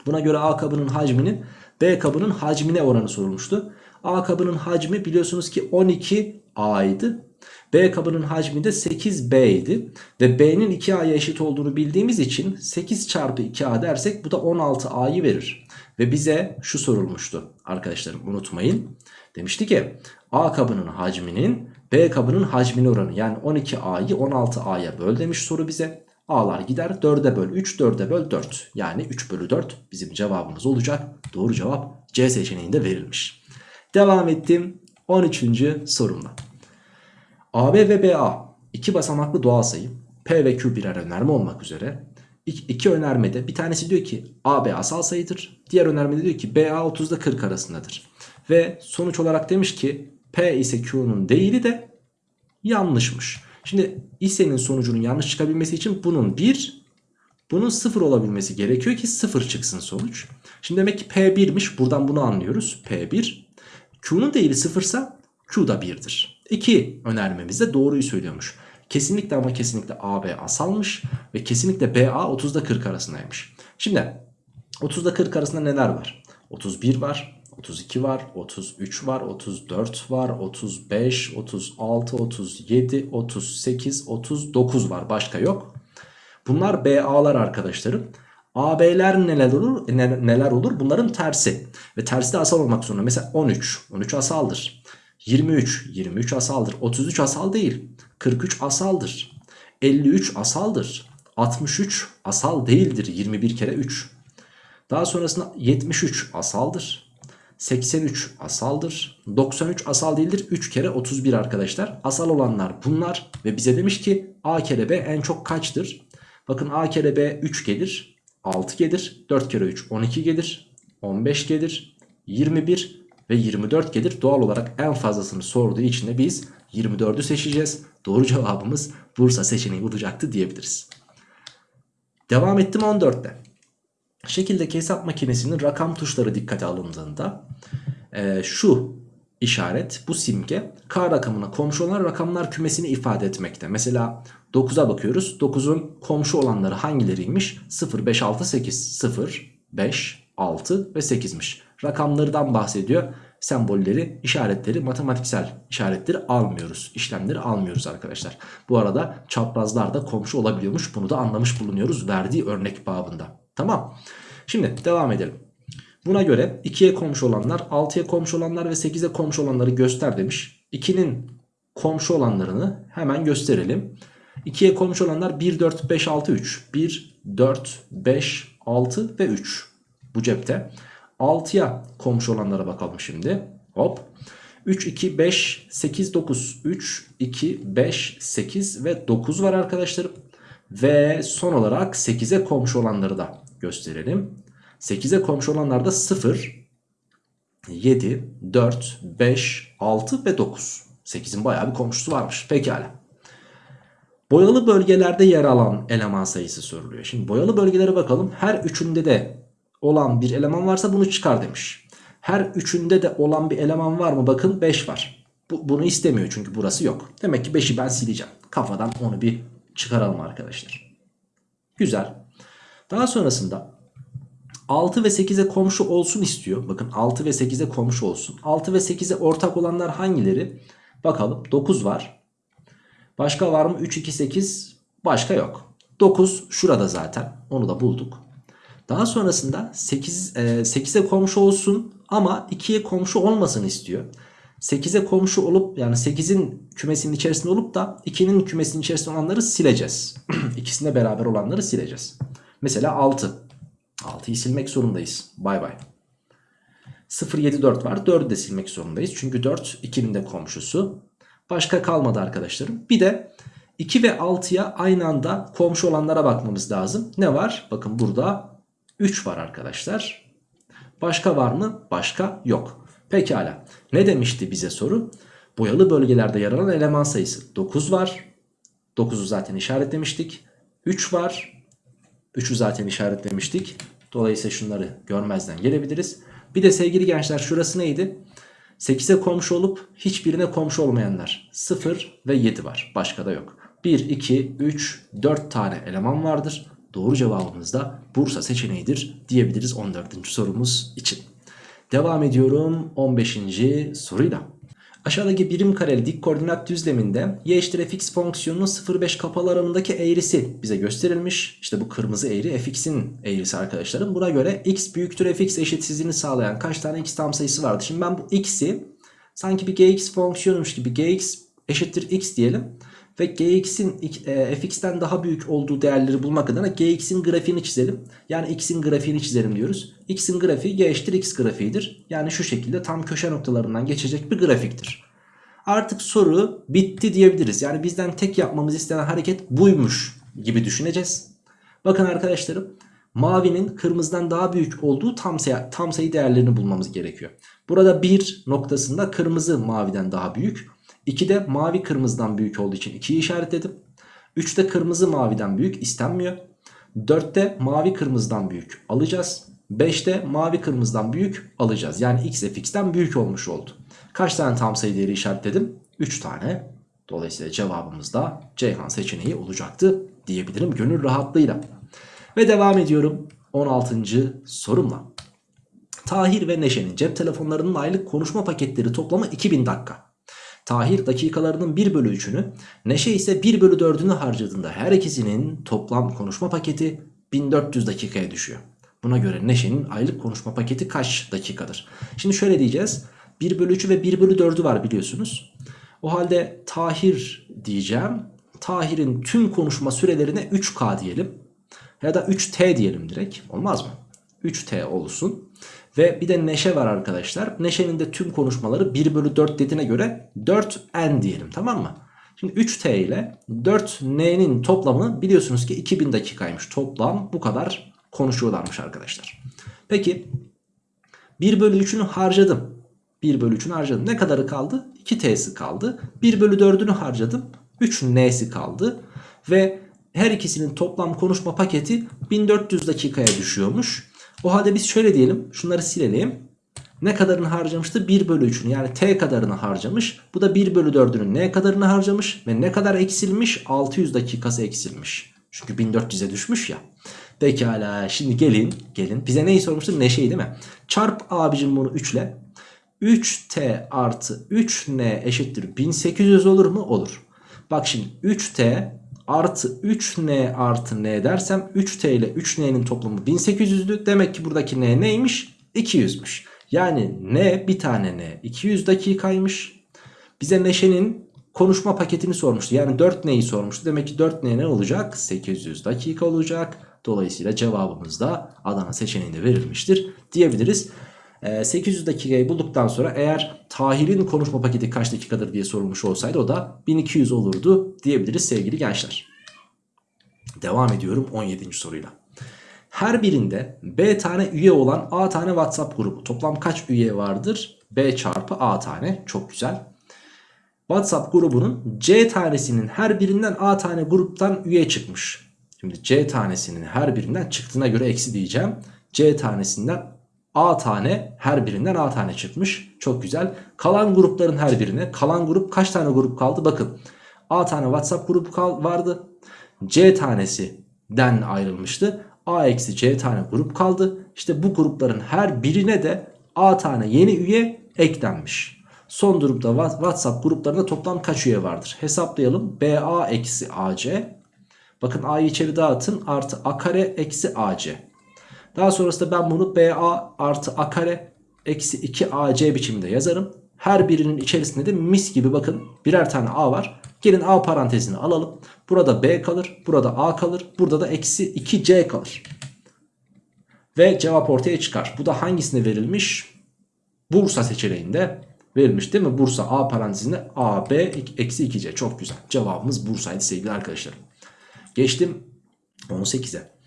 Buna göre A kabının hacminin B kabının hacmine oranı sorulmuştu. A kabının hacmi biliyorsunuz ki 12A idi. B kabının hacmi de 8B idi. Ve B'nin 2A'ya eşit olduğunu bildiğimiz için 8 çarpı 2A dersek bu da 16A'yı verir. Ve bize şu sorulmuştu arkadaşlarım unutmayın. Demişti ki A kabının hacminin B kabının hacmine oranı yani 12A'yı 16A'ya böl demiş soru bize. A'lar gider 4'e böl 3 4'e böl 4 yani 3 bölü 4 bizim cevabımız olacak. Doğru cevap C seçeneğinde verilmiş. Devam ettim 13. sorumla. AB ve BA iki basamaklı doğal sayı P ve Q birer önerme olmak üzere iki önermede bir tanesi diyor ki AB asal sayıdır. Diğer önermede diyor ki BA 30'da 40 arasındadır. Ve sonuç olarak demiş ki P ise Q'nun değili de yanlışmış. Şimdi ise'nin sonucunun yanlış çıkabilmesi için bunun 1 bunun 0 olabilmesi gerekiyor ki 0 çıksın sonuç. Şimdi demek ki P1'miş buradan bunu anlıyoruz. P1 Q'nun değeri 0 ise Q da 1'dir. İki önermemiz de doğruyu söylüyormuş. Kesinlikle ama kesinlikle AB asalmış ve kesinlikle BA 30'da 40 arasındaymış. Şimdi 30'da 40 arasında neler var? 31 var, 32 var, 33 var, 34 var, 35, 36, 37, 38, 39 var. Başka yok. Bunlar BA'lar arkadaşlarım. AB'ler neler olur? Neler olur? Bunların tersi. Ve tersi de asal olmak zorunda. Mesela 13. 13 asaldır. 23. 23 asaldır. 33 asal değil. 43 asaldır. 53 asaldır. 63 asal değildir. 21 kere 3. Daha sonrasında 73 asaldır. 83 asaldır. 93 asal değildir. 3 kere 31 arkadaşlar. Asal olanlar bunlar. Ve bize demiş ki A kere B en çok kaçtır? Bakın A kere B 3 gelir. 6 gelir. 4 kere 3 12 gelir. 15 gelir. 21 ve 24 gelir. Doğal olarak en fazlasını sorduğu için de biz 24'ü seçeceğiz. Doğru cevabımız Bursa seçeneği olacaktı diyebiliriz. Devam ettim 14'te. Şekildeki hesap makinesinin rakam tuşları dikkate alındığında e, şu işaret bu simge k rakamına komşu olan rakamlar kümesini ifade etmekte. Mesela 9'a bakıyoruz. 9'un komşu olanları hangileriymiş? 0, 5, 6, 8. 0, 5, 6 ve 8'miş. Rakamlardan bahsediyor. Sembolleri, işaretleri, matematiksel işaretleri almıyoruz. İşlemleri almıyoruz arkadaşlar. Bu arada çaprazlar da komşu olabiliyormuş. Bunu da anlamış bulunuyoruz verdiği örnek babında. Tamam. Şimdi devam edelim. Buna göre 2'ye komşu olanlar, 6'ya komşu olanlar ve 8'e komşu olanları göster demiş. 2'nin komşu olanlarını hemen gösterelim. 2'ye komşu olanlar 1, 4, 5, 6, 3. 1, 4, 5, 6 ve 3. Bu cepte. 6'ya komşu olanlara bakalım şimdi. Hop. 3, 2, 5, 8, 9. 3, 2, 5, 8 ve 9 var arkadaşlarım. Ve son olarak 8'e komşu olanları da gösterelim. 8'e komşu olanlar da 0, 7, 4, 5, 6 ve 9. 8'in bayağı bir komşusu varmış. Pekala. Boyalı bölgelerde yer alan eleman sayısı soruluyor. Şimdi boyalı bölgelere bakalım. Her üçünde de olan bir eleman varsa bunu çıkar demiş. Her üçünde de olan bir eleman var mı? Bakın 5 var. Bu, bunu istemiyor çünkü burası yok. Demek ki 5'i ben sileceğim. Kafadan onu bir çıkaralım arkadaşlar. Güzel. Daha sonrasında 6 ve 8'e komşu olsun istiyor. Bakın 6 ve 8'e komşu olsun. 6 ve 8'e ortak olanlar hangileri? Bakalım 9 var. Başka var mı? 3, 2, 8 başka yok. 9 şurada zaten. Onu da bulduk. Daha sonrasında 8, e, 8'e komşu olsun ama 2'ye komşu olmasın istiyor. 8'e komşu olup yani 8'in kümesinin içerisinde olup da 2'nin kümesinin içerisinde olanları sileceğiz. İkisinde beraber olanları sileceğiz. Mesela 6. 6'yı silmek zorundayız. Bay bay. 0, 7, 4 var. 4'ü de silmek zorundayız. Çünkü 4 2'nin de komşusu. Başka kalmadı arkadaşlarım. Bir de 2 ve 6'ya aynı anda komşu olanlara bakmamız lazım. Ne var? Bakın burada 3 var arkadaşlar. Başka var mı? Başka yok. Pekala. Ne demişti bize soru? Boyalı bölgelerde yer alan eleman sayısı 9 var. 9'u zaten işaretlemiştik. 3 var. 3'ü zaten işaretlemiştik. Dolayısıyla şunları görmezden gelebiliriz. Bir de sevgili gençler şurası neydi? 8'e komşu olup hiçbirine komşu olmayanlar 0 ve 7 var. Başka da yok. 1, 2, 3, 4 tane eleman vardır. Doğru cevabımız da Bursa seçeneğidir diyebiliriz 14. sorumuz için. Devam ediyorum 15. soruyla. Aşağıdaki birim kareli dik koordinat düzleminde y eşittir fx fonksiyonunun 0,5 kapalı alanındaki eğrisi bize gösterilmiş. İşte bu kırmızı eğri fx'in eğrisi arkadaşlarım. Buna göre x büyüktür fx eşitsizliğini sağlayan kaç tane x tam sayısı vardı? Şimdi ben bu x'i sanki bir gx fonksiyonmuş gibi gx eşittir x diyelim. Ve gx'in e, fx'ten daha büyük olduğu değerleri bulmak adına gx'in grafiğini çizelim. Yani x'in grafiğini çizelim diyoruz. x'in grafiği y eşittir x grafiğidir. Yani şu şekilde tam köşe noktalarından geçecek bir grafiktir. Artık soru bitti diyebiliriz. Yani bizden tek yapmamız istenen hareket buymuş gibi düşüneceğiz. Bakın arkadaşlarım mavinin kırmızıdan daha büyük olduğu tam sayı, tam sayı değerlerini bulmamız gerekiyor. Burada bir noktasında kırmızı maviden daha büyük. 2'de mavi kırmızıdan büyük olduğu için 2'yi işaretledim. 3'te kırmızı maviden büyük istenmiyor. 4'te mavi kırmızıdan büyük alacağız. 5'te mavi kırmızıdan büyük alacağız. Yani x fx'ten büyük olmuş oldu. Kaç tane tam sayı değeri işaretledim? 3 tane. Dolayısıyla cevabımız da Ceyhan seçeneği olacaktı diyebilirim gönül rahatlığıyla. Ve devam ediyorum 16. sorumla. Tahir ve Neşe'nin cep telefonlarının aylık konuşma paketleri toplamı 2000 dakika. Tahir dakikalarının 1 bölü 3'ünü Neşe ise 1 bölü 4'ünü harcadığında her ikisinin toplam konuşma paketi 1400 dakikaya düşüyor. Buna göre Neşe'nin aylık konuşma paketi kaç dakikadır? Şimdi şöyle diyeceğiz. 1 bölü 3'ü ve 1 bölü 4'ü var biliyorsunuz. O halde Tahir diyeceğim. Tahir'in tüm konuşma sürelerine 3K diyelim. Ya da 3T diyelim direkt. Olmaz mı? 3T olsun. Ve bir de Neşe var arkadaşlar. Neşe'nin de tüm konuşmaları 1 bölü 4 dediğine göre 4N diyelim tamam mı? Şimdi 3T ile 4N'nin toplamı biliyorsunuz ki 2000 dakikaymış. Toplam bu kadar konuşuyorlarmış arkadaşlar. Peki 1 bölü 3'ünü harcadım. 1 bölü 3'ünü harcadım. Ne kadarı kaldı? 2T'si kaldı. 1 bölü 4'ünü harcadım. 3N'si kaldı. Ve her ikisinin toplam konuşma paketi 1400 dakikaya düşüyormuş. O halde biz şöyle diyelim. Şunları silelim. Ne kadarını harcamıştı? 1 bölü 3'ünü yani t kadarını harcamış. Bu da 1 bölü 4'ünün ne kadarını harcamış? Ve ne kadar eksilmiş? 600 dakikası eksilmiş. Çünkü 1400'e düşmüş ya. Pekala şimdi gelin gelin. Bize neyi sormuştu? Neşeyi değil mi? Çarp abicim bunu 3 ile. 3t artı 3n eşittir 1800 olur mu? Olur. Bak şimdi 3t artı 3n artı n dersem 3t ile 3n'nin toplamı 1800'dü. Demek ki buradaki n neymiş? 200'müş. Yani n bir tane n 200 dakikaymış. Bize Neşe'nin konuşma paketini sormuştu. Yani 4 neyi sormuştu. Demek ki 4 ne ne olacak? 800 dakika olacak. Dolayısıyla cevabımız da Adana seçeneğinde verilmiştir diyebiliriz. 800 dakikayı bulduktan sonra eğer Tahir'in konuşma paketi kaç dakikadır diye sorulmuş olsaydı o da 1200 olurdu diyebiliriz sevgili gençler. Devam ediyorum 17. soruyla. Her birinde B tane üye olan A tane WhatsApp grubu. Toplam kaç üye vardır? B çarpı A tane. Çok güzel. WhatsApp grubunun C tanesinin her birinden A tane gruptan üye çıkmış. Şimdi C tanesinin her birinden çıktığına göre eksi diyeceğim. C tanesinden A tane her birinden A tane çıkmış. Çok güzel. Kalan grupların her birine. Kalan grup kaç tane grup kaldı? Bakın. A tane WhatsApp grubu vardı. C tanesinden ayrılmıştı. A eksi C tane grup kaldı. İşte bu grupların her birine de A tane yeni üye eklenmiş. Son durumda WhatsApp gruplarında toplam kaç üye vardır? Hesaplayalım. BA eksi AC. Bakın A'yı içeri dağıtın. Artı A kare eksi AC. Daha sonrasında ben bunu BA artı A kare eksi 2 AC biçiminde yazarım. Her birinin içerisinde de mis gibi bakın birer tane A var. Gelin A parantezini alalım. Burada B kalır. Burada A kalır. Burada da eksi 2C kalır. Ve cevap ortaya çıkar. Bu da hangisine verilmiş? Bursa seçeneğinde verilmiş değil mi? Bursa A parantezinde AB eksi 2C. Çok güzel. Cevabımız Bursa'ydı sevgili arkadaşlar. Geçtim 18'e.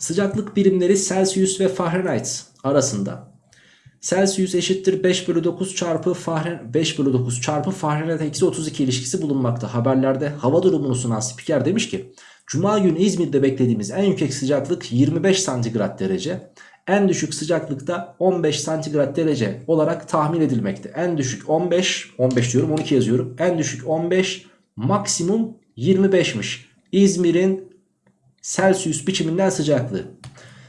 Sıcaklık birimleri Celsius ve Fahrenheit arasında Celsius eşittir 5 bölü 9 çarpı Fahrenheit 5 bölü 9 çarpı Fahrenheit eksi 32 ilişkisi bulunmakta. Haberlerde hava durumunu sunan spiker demiş ki Cuma günü İzmir'de beklediğimiz en yüksek sıcaklık 25 santigrat derece. En düşük sıcaklıkta 15 santigrat derece olarak tahmin edilmekte. En düşük 15, 15 diyorum 12 yazıyorum. En düşük 15, maksimum 25'miş. İzmir'in Celsius biçiminden sıcaklığı.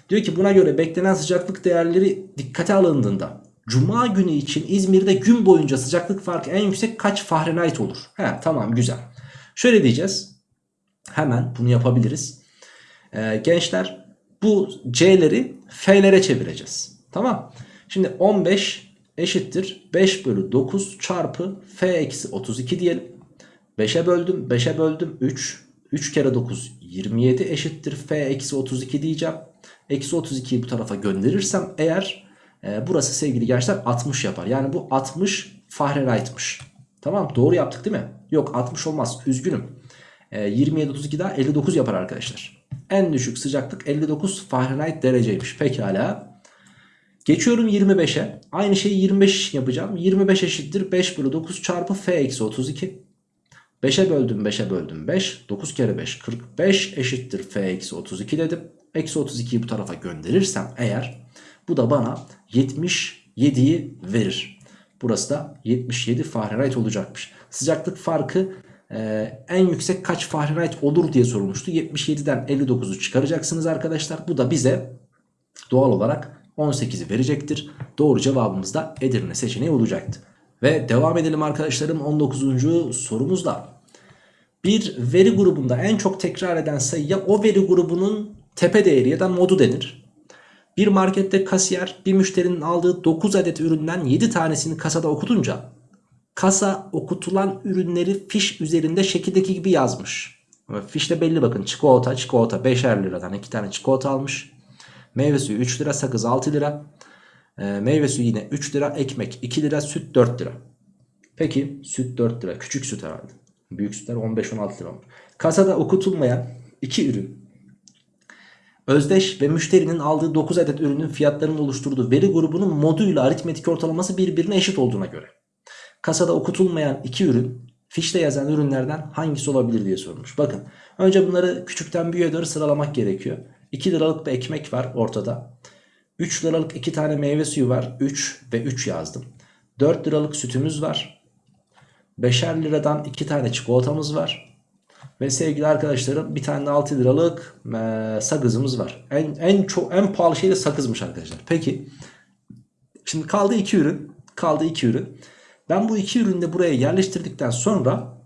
Diyor ki buna göre beklenen sıcaklık değerleri dikkate alındığında Cuma günü için İzmir'de gün boyunca sıcaklık farkı en yüksek kaç Fahrenheit olur? He tamam güzel. Şöyle diyeceğiz. Hemen bunu yapabiliriz. Ee, gençler bu C'leri F'lere çevireceğiz. Tamam. Şimdi 15 eşittir 5 bölü 9 çarpı F eksi 32 diyelim. 5'e böldüm 5'e böldüm 3. 3 kere 9 27 eşittir F eksi 32 diyeceğim. Eksi 32'yi bu tarafa gönderirsem eğer e, burası sevgili gençler 60 yapar. Yani bu 60 Fahrenheit'mış. Tamam doğru yaptık değil mi? Yok 60 olmaz üzgünüm. E, 27 32 daha 59 yapar arkadaşlar. En düşük sıcaklık 59 Fahrenheit dereceymiş. Pekala. Geçiyorum 25'e. Aynı şeyi 25 yapacağım. 25 eşittir 5 bölü 9 çarpı F eksi 32. 5'e böldüm 5'e böldüm 5. 9 kere 5 45 eşittir F eksi 32 dedim. Eksi 32'yi bu tarafa gönderirsem eğer bu da bana 77'yi verir. Burası da 77 Fahrenheit olacakmış. Sıcaklık farkı e, en yüksek kaç Fahrenheit olur diye sorulmuştu. 77'den 59'u çıkaracaksınız arkadaşlar. Bu da bize doğal olarak 18'i verecektir. Doğru cevabımız da Edirne seçeneği olacaktı. Ve devam edelim arkadaşlarım 19. sorumuzda. Bir veri grubunda en çok tekrar eden sayıya o veri grubunun tepe değeri ya da modu denir. Bir markette kasiyer bir müşterinin aldığı 9 adet üründen 7 tanesini kasada okutunca kasa okutulan ürünleri fiş üzerinde şekildeki gibi yazmış. Fişte belli bakın çikolata çikolata 5'er liradan 2 tane çikolata almış. Meyve suyu 3 lira sakız 6 lira. E, meyve suyu yine 3 lira ekmek 2 lira süt 4 lira. Peki süt 4 lira küçük süt herhalde. Büyük sütler 15-16 lira olmuş. Kasada okutulmayan 2 ürün Özdeş ve müşterinin aldığı 9 adet ürünün fiyatlarının oluşturduğu veri grubunun moduyla aritmetik ortalaması birbirine eşit olduğuna göre. Kasada okutulmayan 2 ürün fişte yazan ürünlerden hangisi olabilir diye sorulmuş. Bakın önce bunları küçükten büyüğe doğru sıralamak gerekiyor. 2 liralık bir ekmek var ortada. 3 liralık 2 tane meyve suyu var. 3 ve 3 yazdım. 4 liralık sütümüz var. 5'er liradan 2 tane çikolatamız var. Ve sevgili arkadaşlarım bir tane de 6 liralık e, sakızımız var. En, en, çok, en pahalı şey de sakızmış arkadaşlar. Peki şimdi kaldı 2 ürün. Kaldı 2 ürün. Ben bu iki ürünü de buraya yerleştirdikten sonra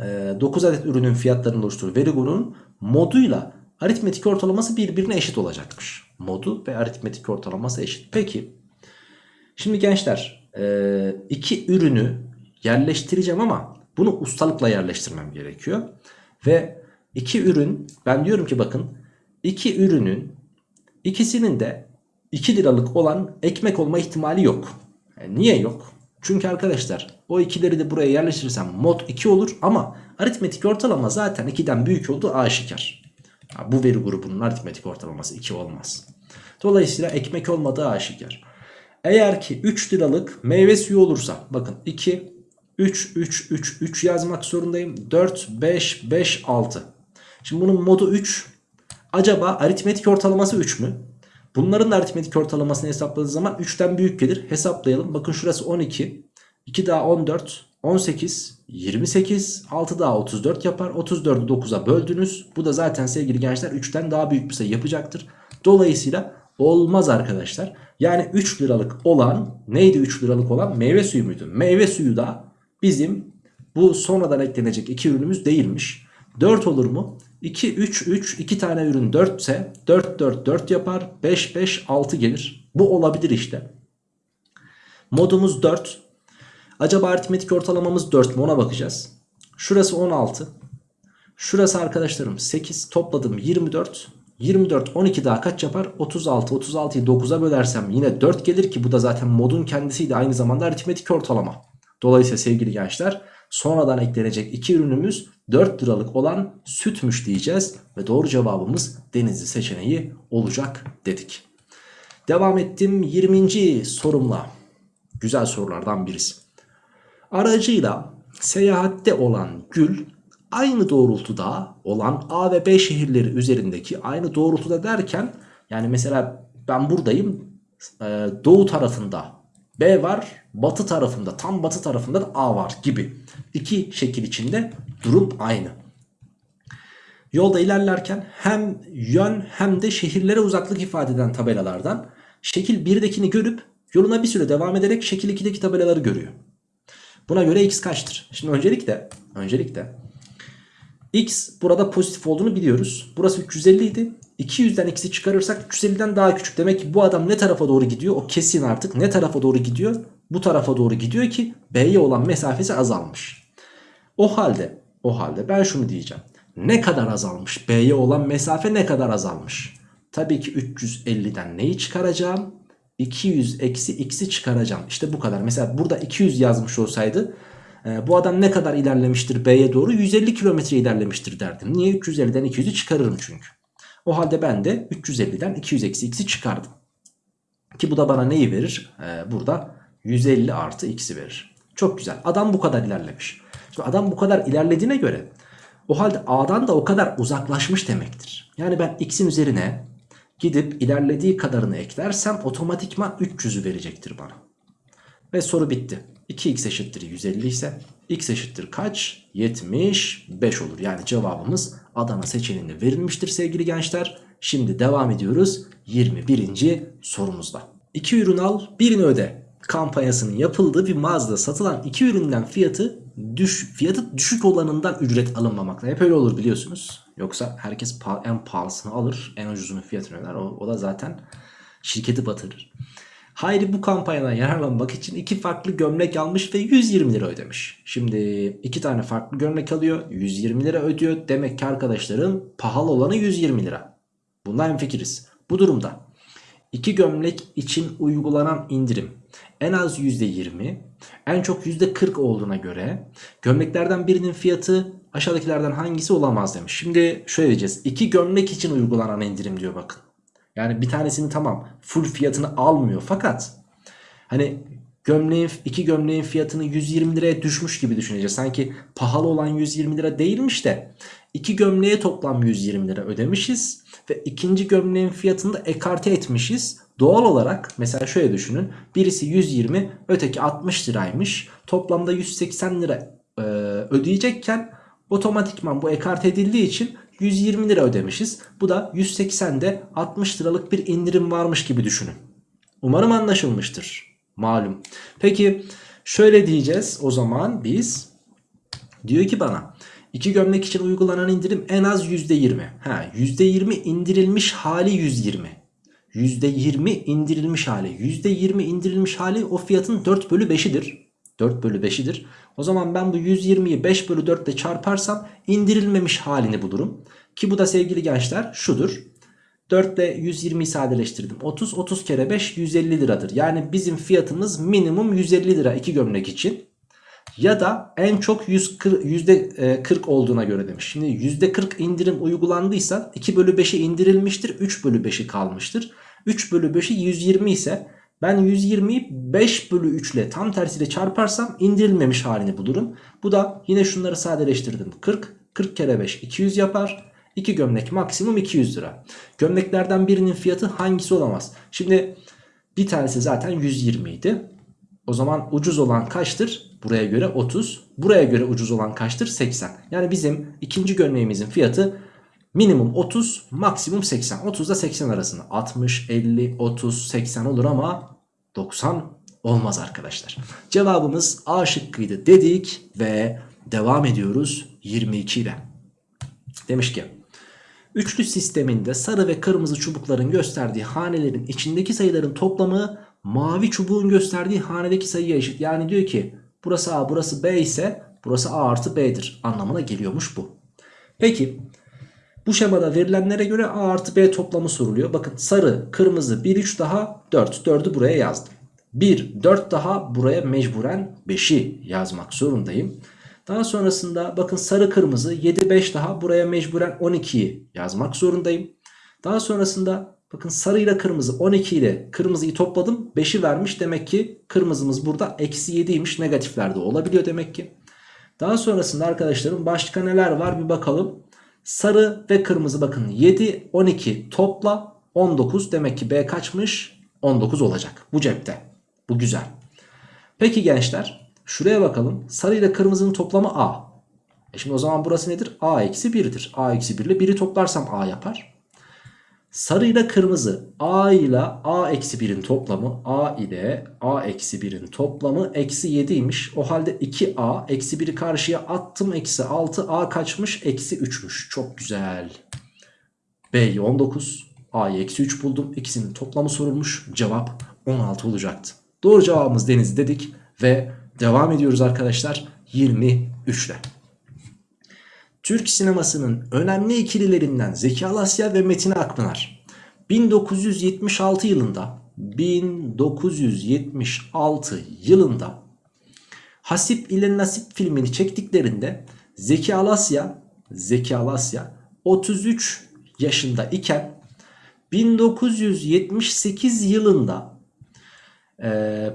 e, 9 adet ürünün fiyatlarını oluşturduğu veri grubunun moduyla aritmetik ortalaması birbirine eşit olacakmış. Modu ve aritmetik ortalaması eşit. Peki şimdi gençler e, iki ürünü yerleştireceğim ama bunu ustalıkla yerleştirmem gerekiyor. Ve iki ürün ben diyorum ki bakın iki ürünün ikisinin de 2 liralık olan ekmek olma ihtimali yok. Yani niye yok? Çünkü arkadaşlar o ikileri de buraya yerleştirirsem mod 2 olur ama aritmetik ortalama zaten 2'den büyük olduğu aşikar. Ya bu veri grubunun aritmetik ortalaması 2 olmaz. Dolayısıyla ekmek olmadığı aşikar. Eğer ki 3 liralık meyve suyu olursa bakın 2, 3, 3, 3, 3 yazmak zorundayım. 4, 5, 5, 6. Şimdi bunun modu 3. Acaba aritmetik ortalaması 3 mü? Bunların da aritmetik ortalamasını hesapladığı zaman 3'ten büyük gelir. Hesaplayalım. Bakın şurası 12. 2 daha 14. 18. 28. 6 daha 34 yapar. 34'ü 9'a böldünüz. Bu da zaten sevgili gençler 3'ten daha büyük bir sayı yapacaktır. Dolayısıyla olmaz arkadaşlar. Yani 3 liralık olan neydi 3 liralık olan? Meyve suyu muydu? Meyve suyu da bizim bu sonradan eklenecek iki ürünümüz değilmiş. 4 olur mu? 2, 3, 3, 2 tane ürün 4 ise 4, 4, 4 yapar. 5, 5, 6 gelir. Bu olabilir işte. Modumuz 4. Acaba aritmetik ortalamamız 4 mü ona bakacağız. Şurası 16. Şurası arkadaşlarım 8 topladım 24. 24 12 daha kaç yapar? 36. 36'yı 9'a bölersem yine 4 gelir ki bu da zaten modun kendisiydi aynı zamanda aritmetik ortalama. Dolayısıyla sevgili gençler sonradan eklenecek iki ürünümüz 4 liralık olan sütmüş diyeceğiz. Ve doğru cevabımız denizli seçeneği olacak dedik. Devam ettim 20. sorumla. Güzel sorulardan birisi. Aracıyla seyahatte olan Gül aynı doğrultuda olan A ve B şehirleri üzerindeki aynı doğrultuda derken yani mesela ben buradayım e, doğu tarafında B var batı tarafında tam batı tarafında da A var gibi. İki şekil içinde durum aynı. Yolda ilerlerken hem yön hem de şehirlere uzaklık ifade eden tabelalardan şekil 1'dekini görüp yoluna bir süre devam ederek şekil 2'deki tabelaları görüyor. Buna göre x kaçtır? Şimdi öncelikle öncelikle x burada pozitif olduğunu biliyoruz. Burası 350 idi. 200'den x'i çıkarırsak 350'den daha küçük. Demek ki bu adam ne tarafa doğru gidiyor? O kesin artık ne tarafa doğru gidiyor? Bu tarafa doğru gidiyor ki B'ye olan mesafesi azalmış. O halde o halde ben şunu diyeceğim. Ne kadar azalmış? B'ye olan mesafe ne kadar azalmış? Tabii ki 350'den neyi çıkaracağım? 200 eksi x'i çıkaracağım. İşte bu kadar. Mesela burada 200 yazmış olsaydı e, bu adam ne kadar ilerlemiştir B'ye doğru? 150 kilometre ilerlemiştir derdim. Niye? 350'den 200'ü çıkarırım çünkü. O halde ben de 350'den 200 eksi x'i çıkardım. Ki bu da bana neyi verir? Ee, burada 150 artı x'i verir. Çok güzel. Adam bu kadar ilerlemiş. Şimdi adam bu kadar ilerlediğine göre o halde A'dan da o kadar uzaklaşmış demektir. Yani ben x'in üzerine gidip ilerlediği kadarını eklersem otomatikman 300'ü verecektir bana. Ve soru bitti. 2x eşittir 150 ise x eşittir kaç? 75 olur. Yani cevabımız Adana seçeneğinde verilmiştir sevgili gençler. Şimdi devam ediyoruz 21. sorumuzda. 2 ürün al birini öde kampanyasının yapıldığı bir mağazada satılan iki üründen fiyatı düş, fiyatı düşük olanından ücret alınmamakta. Hep öyle olur biliyorsunuz. Yoksa herkes en pahalısını alır en ucuzunun fiyatını öder. O, o da zaten şirketi batırır. Hayri bu kampanyadan yararlanmak için iki farklı gömlek almış ve 120 lira ödemiş. Şimdi iki tane farklı gömlek alıyor 120 lira ödüyor. Demek ki arkadaşların pahalı olanı 120 lira. Bundan fikiriz. Bu durumda iki gömlek için uygulanan indirim en az %20 en çok %40 olduğuna göre gömleklerden birinin fiyatı aşağıdakilerden hangisi olamaz demiş. Şimdi şöyle diyeceğiz. İki gömlek için uygulanan indirim diyor bakın. Yani bir tanesini tamam full fiyatını almıyor fakat hani gömleğin iki gömleğin fiyatını 120 liraya düşmüş gibi düşüneceğiz. Sanki pahalı olan 120 lira değilmiş de iki gömleğe toplam 120 lira ödemişiz ve ikinci gömleğin fiyatını da ekarte etmişiz. Doğal olarak mesela şöyle düşünün. Birisi 120 öteki 60 liraymış. Toplamda 180 lira e, ödeyecekken otomatikman bu ekart edildiği için 120 lira ödemişiz. Bu da 180'de 60 liralık bir indirim varmış gibi düşünün. Umarım anlaşılmıştır. Malum. Peki şöyle diyeceğiz o zaman biz. Diyor ki bana iki gömlek için uygulanan indirim en az %20. Ha, %20 indirilmiş hali 120. %20 indirilmiş hali. %20 indirilmiş hali o fiyatın 4 bölü 5'idir. 4 bölü 5'idir. O zaman ben bu 120'yi 5 bölü 4 ile çarparsam indirilmemiş halini bulurum. Ki bu da sevgili gençler şudur. 4 ile 120'yi sadeleştirdim. 30, 30 kere 5 150 liradır. Yani bizim fiyatımız minimum 150 lira iki gömlek için. Ya da en çok %40 olduğuna göre demiş. Şimdi %40 indirim uygulandıysa 2 bölü 5'i indirilmiştir. 3 bölü 5'i kalmıştır. 3 bölü 5'i 120 ise ben 120'yi 5 bölü 3 ile tam tersiyle çarparsam indirilmemiş halini bulurum. Bu da yine şunları sadeleştirdim. 40, 40 kere 5 200 yapar. 2 gömlek maksimum 200 lira. Gömleklerden birinin fiyatı hangisi olamaz? Şimdi bir tanesi zaten 120 idi. O zaman ucuz olan kaçtır? Buraya göre 30. Buraya göre ucuz olan kaçtır? 80. Yani bizim ikinci gömleğimizin fiyatı minimum 30 maksimum 80. 30 ile 80 arasında. 60, 50, 30, 80 olur ama 90 olmaz arkadaşlar. Cevabımız A şıkkıydı dedik ve devam ediyoruz 22 ile. Demiş ki Üçlü sisteminde sarı ve kırmızı çubukların gösterdiği hanelerin içindeki sayıların toplamı mavi çubuğun gösterdiği hanedeki sayıya eşit. Yani diyor ki burası A burası B ise burası A artı B'dir anlamına geliyormuş bu. Peki bu şemada verilenlere göre A artı B toplamı soruluyor. Bakın sarı, kırmızı 1, 3 daha 4. 4'ü buraya yazdım. 1, 4 daha buraya mecburen 5'i yazmak zorundayım. Daha sonrasında bakın sarı kırmızı 7 5 daha buraya mecburen 12'yi yazmak zorundayım. Daha sonrasında bakın sarı ile kırmızı 12 ile kırmızıyı topladım 5'i vermiş. Demek ki kırmızımız burada eksi 7'ymiş negatiflerde olabiliyor demek ki. Daha sonrasında arkadaşlarım başka neler var bir bakalım. Sarı ve kırmızı bakın 7 12 topla 19 demek ki B kaçmış 19 olacak bu cepte. Bu güzel. Peki gençler Şuraya bakalım. Sarı ile kırmızının toplamı A. E şimdi o zaman burası nedir? A eksi 1'dir. A eksi 1 ile 1'i toplarsam A yapar. Sarı ile kırmızı A ile A eksi 1'in toplamı A ile A eksi 1'in toplamı eksi 7'ymiş. O halde 2A eksi 1'i karşıya attım. Eksi 6 A kaçmış? Eksi 3'müş. Çok güzel. B'yi 19. A'yı eksi 3 buldum. İkisinin toplamı sorulmuş. Cevap 16 olacaktı. Doğru cevabımız Deniz dedik ve Devam ediyoruz arkadaşlar 23 ile. Türk sinemasının önemli ikililerinden Zeki Alasya ve Metin Akpınar 1976 yılında 1976 yılında Hasip ile Nasip filmini çektiklerinde Zeki Alasya Zeki Alasya 33 yaşında iken 1978 yılında e,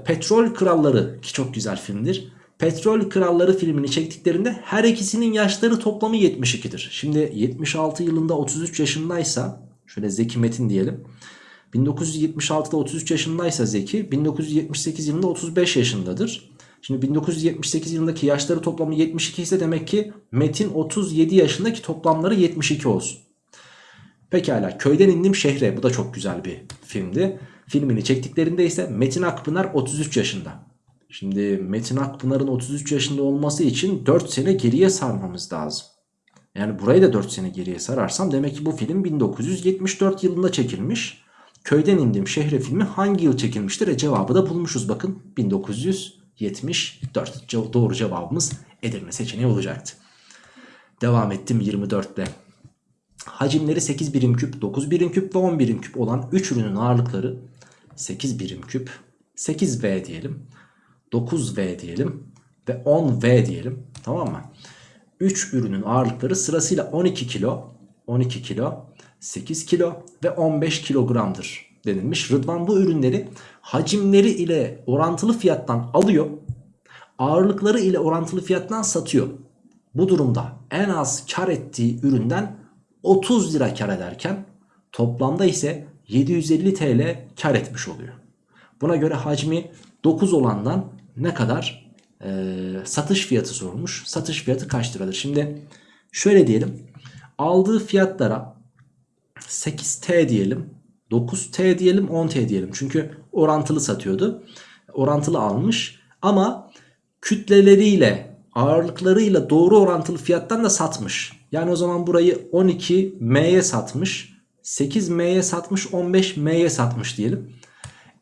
Petrol Kralları ki çok güzel filmdir. Petrol Kralları filmini çektiklerinde her ikisinin yaşları toplamı 72'dir. Şimdi 76 yılında 33 yaşındaysa şöyle Zeki Metin diyelim. 1976'da 33 yaşındaysa Zeki 1978 yılında 35 yaşındadır. Şimdi 1978 yılındaki yaşları toplamı 72 ise demek ki Metin 37 yaşındaki toplamları 72 olsun. Pekala köyden indim şehre bu da çok güzel bir filmdi. Filmini çektiklerinde ise Metin Akpınar 33 yaşında. Şimdi Metin Akpınar'ın 33 yaşında olması için 4 sene geriye sarmamız lazım. Yani burayı da 4 sene geriye sararsam demek ki bu film 1974 yılında çekilmiş. Köyden indim şehre filmi hangi yıl çekilmiştir? E cevabı da bulmuşuz bakın 1974. Doğru cevabımız Edirne seçeneği olacaktı. Devam ettim 24 ile. Hacimleri 8 birim küp, 9 birim küp ve 10 birim küp olan 3 ürünün ağırlıkları 8 birim küp, 8V diyelim, 9V diyelim ve 10V diyelim. Tamam mı? 3 ürünün ağırlıkları sırasıyla 12 kilo, 12 kilo, 8 kilo ve 15 kilogramdır denilmiş. Rıdvan bu ürünleri hacimleri ile orantılı fiyattan alıyor. Ağırlıkları ile orantılı fiyattan satıyor. Bu durumda en az kar ettiği üründen 30 lira kar ederken toplamda ise 750 TL kar etmiş oluyor. Buna göre hacmi 9 olandan ne kadar e, satış fiyatı sormuş. Satış fiyatı kaç liradır? Şimdi şöyle diyelim. Aldığı fiyatlara 8T diyelim. 9T diyelim 10T diyelim. Çünkü orantılı satıyordu. Orantılı almış. Ama kütleleriyle ağırlıklarıyla doğru orantılı fiyattan da satmış. Yani o zaman burayı 12M'ye satmış. 8M'ye satmış 15M'ye satmış diyelim.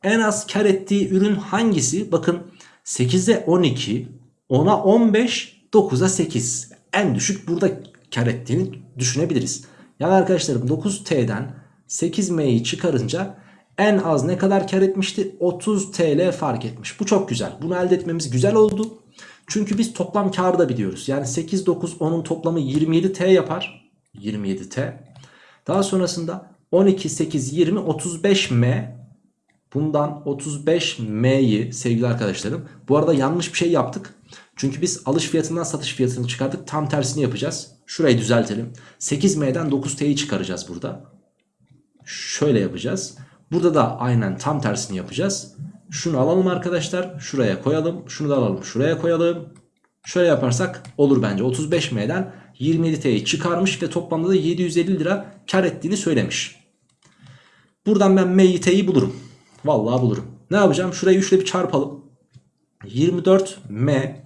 En az kar ettiği ürün hangisi? Bakın 8'e 12, 10'a 15, 9'a 8. En düşük burada kar ettiğini düşünebiliriz. Yani arkadaşlarım 9T'den 8M'yi çıkarınca en az ne kadar kar etmişti? 30 TL fark etmiş. Bu çok güzel. Bunu elde etmemiz güzel oldu. Çünkü biz toplam karı da biliyoruz. Yani 8, 9, 10'un toplamı 27T yapar. 27T. Daha sonrasında 12, 8, 20, 35M. Bundan 35M'yi sevgili arkadaşlarım. Bu arada yanlış bir şey yaptık. Çünkü biz alış fiyatından satış fiyatını çıkardık. Tam tersini yapacağız. Şurayı düzeltelim. 8M'den 9T'yi çıkaracağız burada. Şöyle yapacağız. Burada da aynen tam tersini yapacağız. Şunu alalım arkadaşlar. Şuraya koyalım. Şunu da alalım. Şuraya koyalım. Şöyle yaparsak olur bence. 35M'den 27T'yi çıkarmış ve toplamda da 750 lira kar ettiğini söylemiş. Buradan ben M'yi T'yi bulurum. Vallahi bulurum. Ne yapacağım? Şurayı 3 ile bir çarpalım. 24M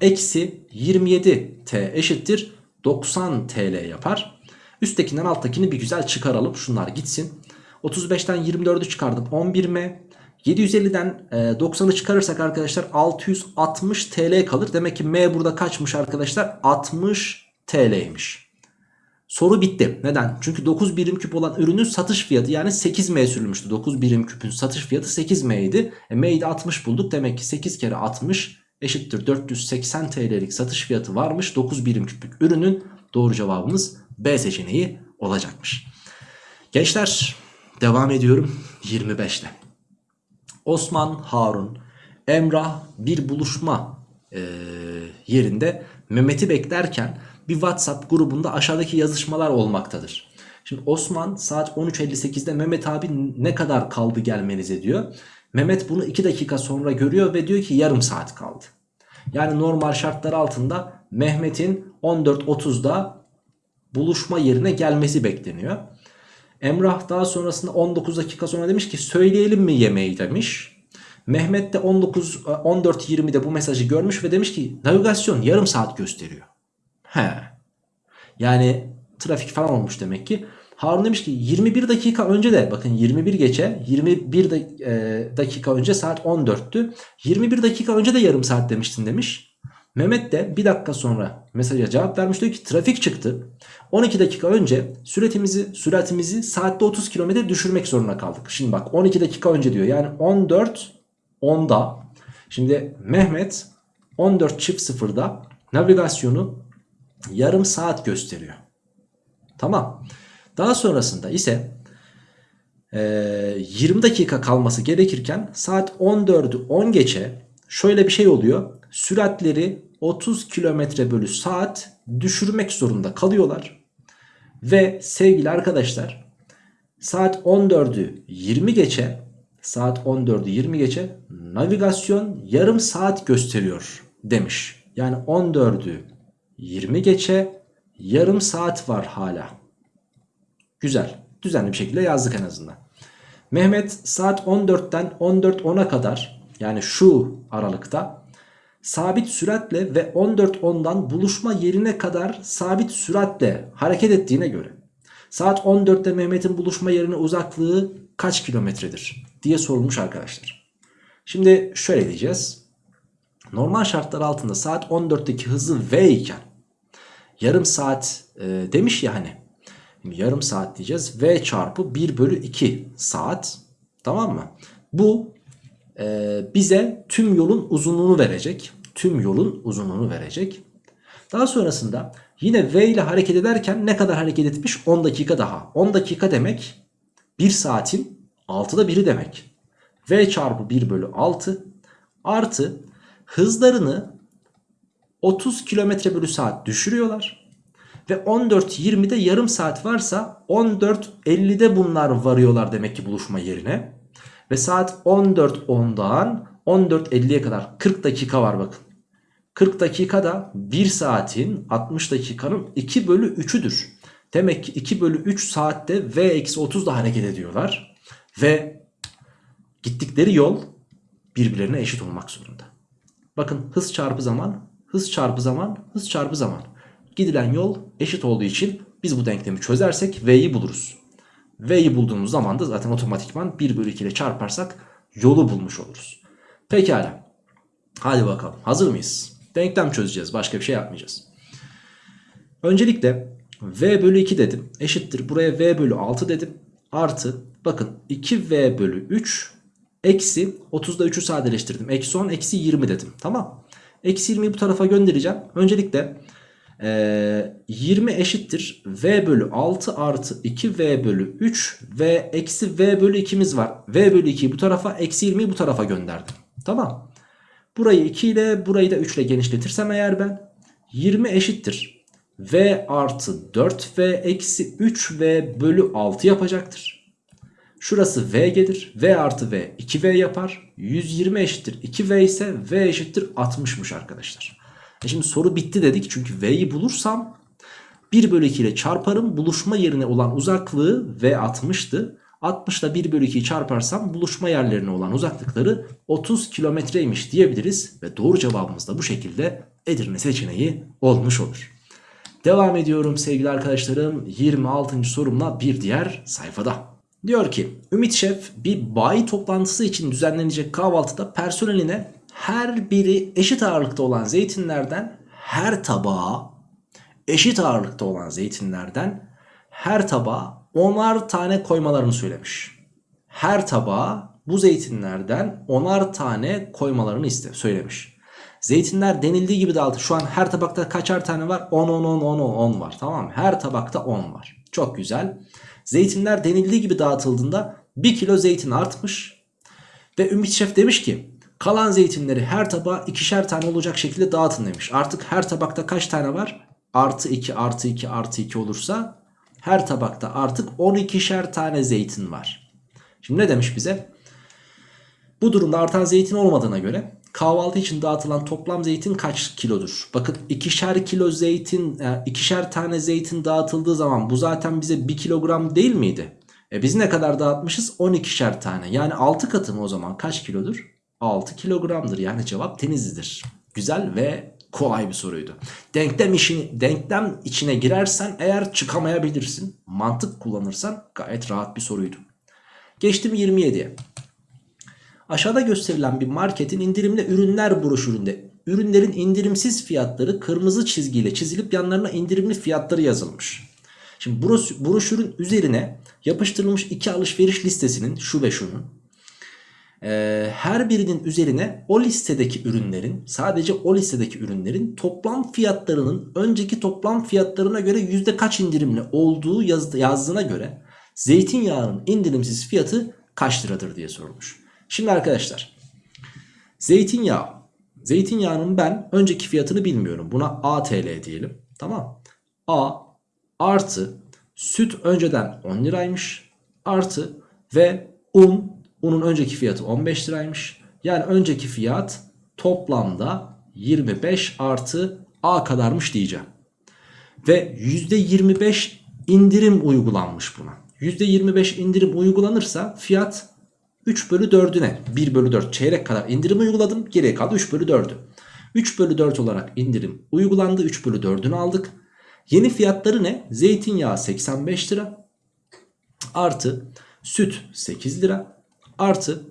eksi 27T eşittir 90 TL yapar. Üsttekinden alttakini bir güzel çıkaralım. Şunlar gitsin. 35'ten 24'ü çıkardım. 11M. 750'den 90'ı çıkarırsak arkadaşlar 660 TL kalır. Demek ki M burada kaçmış arkadaşlar? 60 TL'ymiş. Soru bitti. Neden? Çünkü 9 birim küp olan ürünün satış fiyatı yani 8M sürülmüştü. 9 birim küpün satış fiyatı 8M idi. E, M'yi de 60 bulduk. Demek ki 8 kere 60 eşittir 480 TL'lik satış fiyatı varmış. 9 birim küplük ürünün doğru cevabımız B seçeneği olacakmış. Gençler devam ediyorum 25'te. Osman Harun Emrah bir buluşma e, yerinde Mehmet'i beklerken bir WhatsApp grubunda aşağıdaki yazışmalar olmaktadır. Şimdi Osman saat 13.58'de Mehmet abi ne kadar kaldı gelmenize diyor. Mehmet bunu 2 dakika sonra görüyor ve diyor ki yarım saat kaldı. Yani normal şartlar altında Mehmet'in 14.30'da buluşma yerine gelmesi bekleniyor. Emrah daha sonrasında 19 dakika sonra demiş ki söyleyelim mi yemeği demiş. Mehmet de 19 14.20'de bu mesajı görmüş ve demiş ki navigasyon yarım saat gösteriyor. He. Yani trafik falan olmuş demek ki. Harun demiş ki 21 dakika önce de bakın 21 geçe 21 dakika önce saat 14'tü. 21 dakika önce de yarım saat demiştin demiş. Mehmet de bir dakika sonra mesaja cevap vermiş diyor ki trafik çıktı. 12 dakika önce süratimizi süratimizi saatte 30 km düşürmek zorunda kaldık. Şimdi bak 12 dakika önce diyor. Yani 14 10'da. Şimdi Mehmet 14 çift sıfırda navigasyonu yarım saat gösteriyor. Tamam. Daha sonrasında ise e, 20 dakika kalması gerekirken saat 14'ü 10 geçe şöyle bir şey oluyor. Süratleri 30 km bölü saat düşürmek zorunda kalıyorlar. Ve sevgili arkadaşlar saat 14'ü 20 geçe saat 14'ü 20 geçe navigasyon yarım saat gösteriyor demiş. Yani 14'ü 20 geçe yarım saat var hala. Güzel. Düzenli bir şekilde yazdık en azından. Mehmet saat 14'ten 14.10'a kadar yani şu aralıkta sabit süratle ve 14.10'dan buluşma yerine kadar sabit süratle hareket ettiğine göre saat 14'te Mehmet'in buluşma yerine uzaklığı kaç kilometredir diye sorulmuş arkadaşlar. Şimdi şöyle diyeceğiz. Normal şartlar altında saat 14'teki hızı v iken yarım saat e, demiş ya hani Şimdi yarım saat diyeceğiz. V çarpı 1 bölü 2 saat. Tamam mı? Bu e, bize tüm yolun uzunluğunu verecek. Tüm yolun uzunluğunu verecek. Daha sonrasında yine V ile hareket ederken ne kadar hareket etmiş? 10 dakika daha. 10 dakika demek 1 saatin 6'da 1'i demek. V çarpı 1 bölü 6 artı hızlarını 30 km bölü saat düşürüyorlar. Ve 14.20'de yarım saat varsa 14.50'de bunlar varıyorlar demek ki buluşma yerine. Ve saat 14.10'dan 14.50'ye kadar 40 dakika var bakın. 40 dakikada 1 saatin 60 dakikanın 2 bölü 3'üdür. Demek ki 2 bölü 3 saatte V-30'da hareket ediyorlar. Ve gittikleri yol birbirlerine eşit olmak zorunda. Bakın hız çarpı zaman, hız çarpı zaman, hız çarpı zaman. Gidilen yol eşit olduğu için biz bu denklemi çözersek V'yi buluruz. V'yi bulduğumuz zaman da zaten otomatikman 1 bölü 2 ile çarparsak yolu bulmuş oluruz. Pekala. Hadi bakalım. Hazır mıyız? Denklem çözeceğiz. Başka bir şey yapmayacağız. Öncelikle V bölü 2 dedim. Eşittir. Buraya V bölü 6 dedim. Artı bakın 2V bölü 3 eksi 30'da 3'ü sadeleştirdim. Eksi 10 eksi 20 dedim. Tamam. Eksi 20'yi bu tarafa göndereceğim. Öncelikle ee, 20 eşittir v bölü 6 artı 2v bölü 3 ve eksi v bölü 2'miz var. v bölü 2'yi bu tarafa eksi 20'yi bu tarafa gönderdim. Tamam. Burayı 2 ile burayı da 3 ile genişletirsem eğer ben 20 eşittir. v artı 4v eksi 3v bölü 6 yapacaktır. Şurası v gelir. v artı v 2v yapar. 120 eşittir 2v ise v eşittir 60'mış arkadaşlar. E şimdi soru bitti dedik çünkü v'yi bulursam 1 bölü 2 ile çarparım. Buluşma yerine olan uzaklığı v 60'tı. 60 ile 1 bölü 2'yi çarparsam buluşma yerlerine olan uzaklıkları 30 kilometreymiş diyebiliriz. Ve doğru cevabımız da bu şekilde Edirne seçeneği olmuş olur. Devam ediyorum sevgili arkadaşlarım 26. sorumla bir diğer sayfada. Diyor ki Ümit Şef bir bayi toplantısı için düzenlenecek kahvaltıda personeline her biri eşit ağırlıkta olan zeytinlerden her tabağa eşit ağırlıkta olan zeytinlerden her tabağa onar tane koymalarını söylemiş. Her tabağa bu zeytinlerden onar tane koymalarını iste söylemiş. Zeytinler denildiği gibi dağıtı. Şu an her tabakta kaçar tane var? 10 10 10 10 10 var. Tamam mı? Her tabakta 10 var. Çok güzel. Zeytinler denildiği gibi dağıtıldığında 1 kilo zeytin artmış. Ve Ümit Şef demiş ki kalan zeytinleri her tabağa ikişer tane olacak şekilde dağıtın demiş. Artık her tabakta kaç tane var? Artı 2 artı 2 artı 2 olursa her tabakta artık 12'şer tane zeytin var. Şimdi ne demiş bize? Bu durumda artan zeytin olmadığına göre kahvaltı için dağıtılan toplam zeytin kaç kilodur? Bakın ikişer kilo zeytin, e, ikişer tane zeytin dağıtıldığı zaman bu zaten bize 1 kilogram değil miydi? E biz ne kadar dağıtmışız? 12'şer tane. Yani 6 katı mı o zaman kaç kilodur? 6 kilogramdır. Yani cevap Denizli'dir. Güzel ve kolay bir soruydu. Denklem, işini, denklem içine girersen eğer çıkamayabilirsin. Mantık kullanırsan gayet rahat bir soruydu. Geçtim 27'ye. Aşağıda gösterilen bir marketin indirimli ürünler broşüründe ürünlerin indirimsiz fiyatları kırmızı çizgiyle çizilip yanlarına indirimli fiyatları yazılmış. Şimdi broşürün üzerine yapıştırılmış iki alışveriş listesinin şu ve şunun e, her birinin üzerine o listedeki ürünlerin sadece o listedeki ürünlerin toplam fiyatlarının önceki toplam fiyatlarına göre yüzde kaç indirimli olduğu yazdı, yazdığına göre zeytinyağının indirimsiz fiyatı kaç liradır diye sorulmuş. Şimdi arkadaşlar zeytinyağı. Zeytinyağının ben önceki fiyatını bilmiyorum. Buna ATL diyelim tamam? A artı süt önceden 10 liraymış artı ve un unun önceki fiyatı 15 liraymış. Yani önceki fiyat toplamda 25 artı A kadarmış diyeceğim. Ve %25 indirim uygulanmış buna. %25 indirim uygulanırsa fiyat 3 bölü 4'üne 1 bölü 4 çeyrek kadar indirim uyguladım. Geriye kaldı 3 bölü 4'ü. 3 bölü 4 olarak indirim uygulandı. 3 bölü 4'ünü aldık. Yeni fiyatları ne? Zeytinyağı 85 lira. Artı süt 8 lira. Artı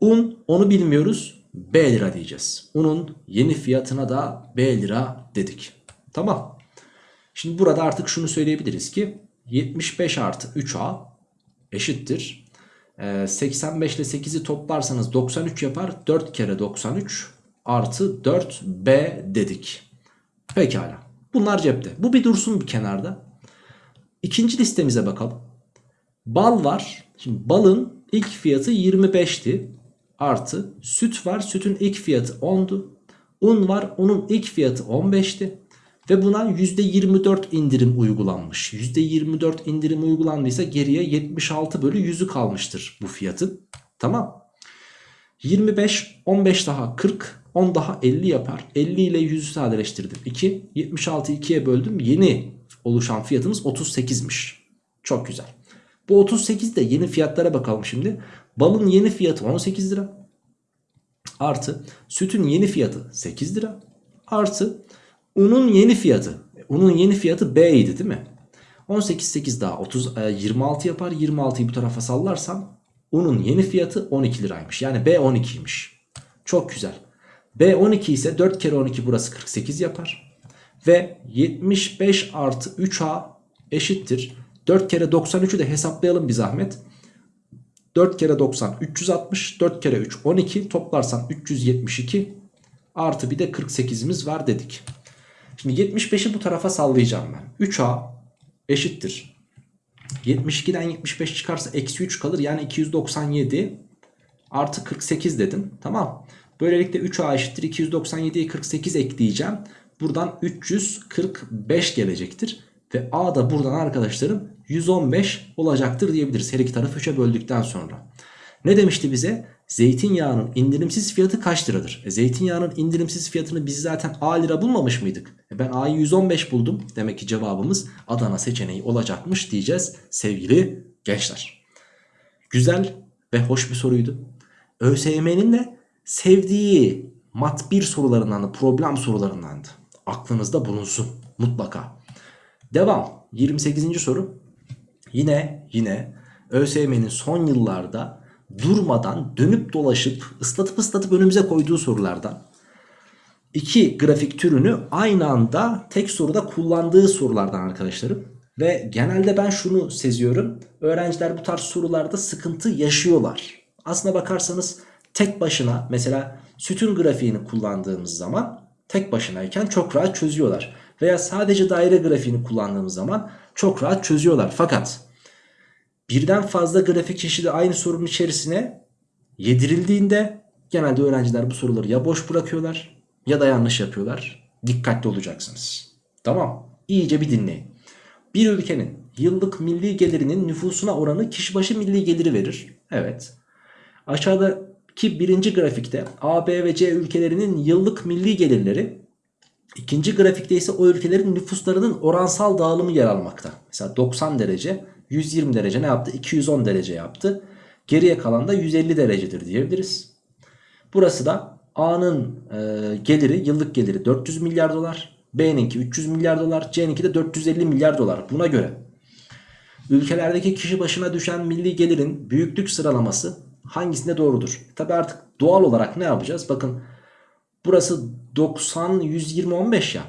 un onu bilmiyoruz. B lira diyeceğiz. Unun yeni fiyatına da B lira dedik. Tamam. Şimdi burada artık şunu söyleyebiliriz ki 75 artı 3A eşittir 85 ile 8'i toplarsanız 93 yapar. 4 kere 93 artı 4B dedik. Pekala. Bunlar cepte. Bu bir dursun bir kenarda. İkinci listemize bakalım. Bal var. Şimdi balın ilk fiyatı 25'ti. Artı süt var. Sütün ilk fiyatı 10'du. Un var. Unun ilk fiyatı 15'ti. Ve buna %24 indirim uygulanmış. %24 indirim uygulandıysa geriye 76 bölü 100'ü kalmıştır bu fiyatın. Tamam. 25, 15 daha 40, 10 daha 50 yapar. 50 ile 100'ü sadeleştirdim. 2, 76'yı 2'ye böldüm. Yeni oluşan fiyatımız 38'miş. Çok güzel. Bu 38 de yeni fiyatlara bakalım şimdi. Balın yeni fiyatı 18 lira. Artı sütün yeni fiyatı 8 lira. Artı unun yeni fiyatı. Unun yeni fiyatı B idi değil mi? 18 8 daha 30 e, 26 yapar. 26'yı bu tarafa sallarsam unun yeni fiyatı 12 liraymış. Yani B 12'ymiş. Çok güzel. B 12 ise 4 kere 12 burası 48 yapar. Ve 75 artı 3A eşittir. 4 kere 93'ü de hesaplayalım bir zahmet. 4 kere 90 360 4 kere 3 12 toplarsam 372 artı bir de 48'imiz var dedik. Şimdi 75'i bu tarafa sallayacağım ben. 3A eşittir. 72'den 75 çıkarsa eksi 3 kalır yani 297 artı 48 dedim. Tamam. Böylelikle 3A eşittir 297'ye 48 ekleyeceğim. Buradan 345 gelecektir. Ve A da buradan arkadaşlarım 115 olacaktır diyebiliriz. Her iki tarafı 3'e böldükten sonra. Ne demişti bize? Zeytinyağının indirimsiz fiyatı kaç liradır? E, zeytinyağının indirimsiz fiyatını biz zaten A lira bulmamış mıydık? E, ben A'yı 115 buldum. Demek ki cevabımız Adana seçeneği olacakmış diyeceğiz sevgili gençler. Güzel ve hoş bir soruydu. ÖSYM'nin de sevdiği mat 1 sorularından problem sorularındandı. Aklınızda bulunsun mutlaka. Devam. 28. soru. Yine yine ÖSYM'nin son yıllarda durmadan dönüp dolaşıp ıslatıp ıslatıp önümüze koyduğu sorulardan. iki grafik türünü aynı anda tek soruda kullandığı sorulardan arkadaşlarım. Ve genelde ben şunu seziyorum. Öğrenciler bu tarz sorularda sıkıntı yaşıyorlar. Aslına bakarsanız tek başına mesela sütun grafiğini kullandığımız zaman tek başınayken çok rahat çözüyorlar. Veya sadece daire grafiğini kullandığımız zaman çok rahat çözüyorlar. Fakat birden fazla grafik çeşidi aynı sorunun içerisine yedirildiğinde genelde öğrenciler bu soruları ya boş bırakıyorlar ya da yanlış yapıyorlar. Dikkatli olacaksınız. Tamam. İyice bir dinleyin. Bir ülkenin yıllık milli gelirinin nüfusuna oranı kişi başı milli geliri verir. Evet. Aşağıdaki birinci grafikte A, B ve C ülkelerinin yıllık milli gelirleri İkinci grafikte ise o ülkelerin nüfuslarının oransal dağılımı yer almakta. Mesela 90 derece 120 derece ne yaptı? 210 derece yaptı. Geriye kalan da 150 derecedir diyebiliriz. Burası da A'nın e, geliri yıllık geliri 400 milyar dolar. B'ninki 300 milyar dolar. C'ninki de 450 milyar dolar. Buna göre ülkelerdeki kişi başına düşen milli gelirin büyüklük sıralaması hangisinde doğrudur? Tabi artık doğal olarak ne yapacağız? Bakın burası 90 120 15 ya.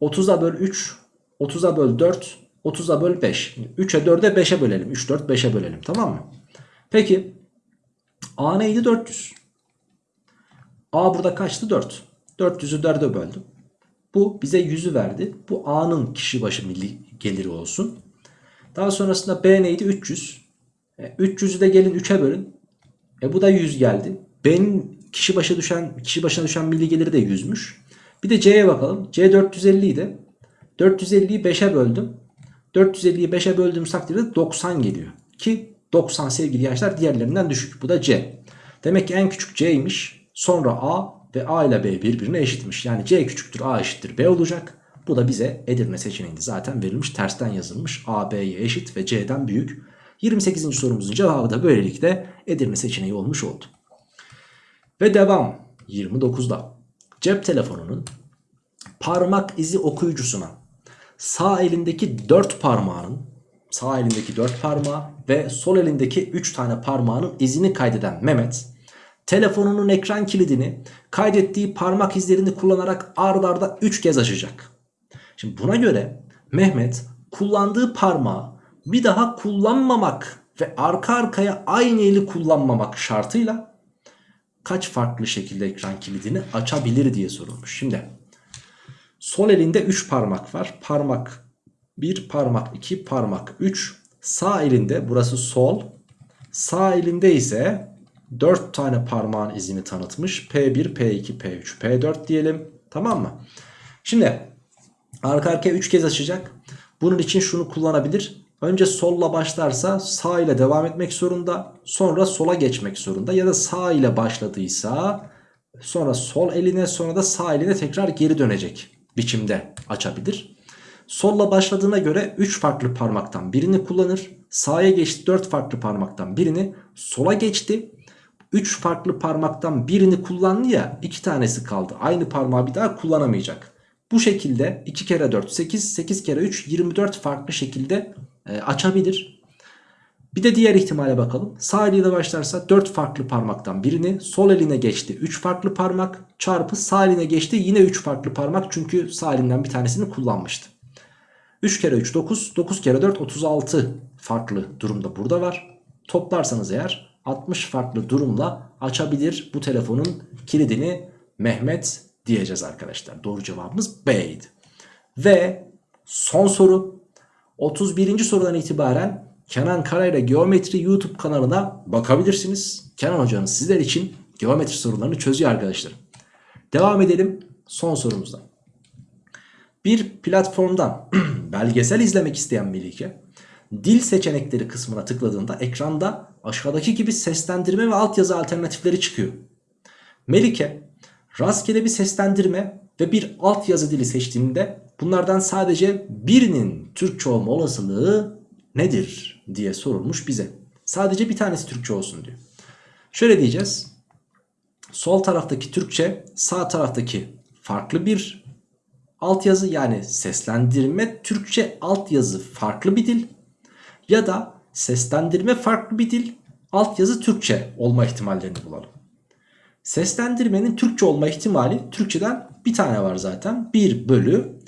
30'a böl 3, 30'a böl 4, 30'a böl 5. 3'e 4'e 5'e bölelim. 3 4 5'e bölelim tamam mı? Peki A neydi 400? A burada kaçtı 4. 400'ü 4'e böldüm. Bu bize 100'ü verdi. Bu A'nın kişi başı milli geliri olsun. Daha sonrasında B neydi 300. E, 300'ü de gelin 3'e bölün. E bu da 100 geldi. B'nin kişi başına düşen kişi başına düşen milli geliri de 100'müş. Bir de C'ye bakalım. C 450 idi. 450'yi 5'e böldüm. 450'yi 5'e böldüğüm takdirde 90 geliyor. Ki 90 sevgili gençler diğerlerinden düşük. Bu da C. Demek ki en küçük C'ymiş. Sonra A ve A ile B birbirine eşitmiş. Yani C küçüktür A eşittir B olacak. Bu da bize Edirne seçeneğinde zaten verilmiş. Tersten yazılmış. A B'ye eşit ve C'den büyük. 28. sorumuzun cevabı da böylelikle Edirne seçeneği olmuş oldu. Ve devam 29'da cep telefonunun parmak izi okuyucusuna sağ elindeki 4 parmağının sağ elindeki 4 parmağı ve sol elindeki 3 tane parmağının izini kaydeden Mehmet telefonunun ekran kilidini kaydettiği parmak izlerini kullanarak ard arda 3 kez açacak. Şimdi buna göre Mehmet kullandığı parmağı bir daha kullanmamak ve arka arkaya aynı eli kullanmamak şartıyla kaç farklı şekilde ekran kilidini açabilir diye sorulmuş. Şimdi sol elinde 3 parmak var. Parmak 1, parmak 2, parmak 3. Sağ elinde burası sol. Sağ elinde ise 4 tane parmağın izini tanıtmış. P1, P2, P3, P4 diyelim. Tamam mı? Şimdi Arka arkaya 3 kez açacak. Bunun için şunu kullanabilir. Önce solla başlarsa sağ ile devam etmek zorunda. Sonra sola geçmek zorunda. Ya da sağ ile başladıysa sonra sol eline sonra da sağ eline tekrar geri dönecek biçimde açabilir. Solla başladığına göre 3 farklı parmaktan birini kullanır. Sağa geçti 4 farklı parmaktan birini. Sola geçti. 3 farklı parmaktan birini kullandı ya 2 tanesi kaldı. Aynı parmağı bir daha kullanamayacak. Bu şekilde 2 kere 4 8 8 kere 3 24 farklı şekilde e, açabilir. Bir de diğer ihtimale bakalım. Sağ eliyle başlarsa 4 farklı parmaktan birini sol eline geçti 3 farklı parmak çarpı sağ eline geçti yine 3 farklı parmak çünkü sağ elinden bir tanesini kullanmıştı. 3 kere 3 9 9 kere 4 36 farklı durumda burada var. Toplarsanız eğer 60 farklı durumla açabilir bu telefonun kilidini Mehmet diyeceğiz arkadaşlar. Doğru cevabımız B'ydi. Ve son soru 31. sorudan itibaren Kenan Karayla Geometri YouTube kanalına bakabilirsiniz. Kenan hocanız sizler için geometri sorularını çözüyor arkadaşlar. Devam edelim son sorumuzda. Bir platformdan belgesel izlemek isteyen Melike dil seçenekleri kısmına tıkladığında ekranda aşağıdaki gibi seslendirme ve altyazı alternatifleri çıkıyor. Melike rastgele bir seslendirme ve bir altyazı dili seçtiğinde bunlardan sadece birinin Türkçe olma olasılığı nedir diye sorulmuş bize. Sadece bir tanesi Türkçe olsun diyor. Şöyle diyeceğiz. Sol taraftaki Türkçe sağ taraftaki farklı bir altyazı yani seslendirme Türkçe altyazı farklı bir dil ya da seslendirme farklı bir dil altyazı Türkçe olma ihtimallerini bulalım. Seslendirmenin Türkçe olma ihtimali Türkçeden bir tane var zaten 1 bölü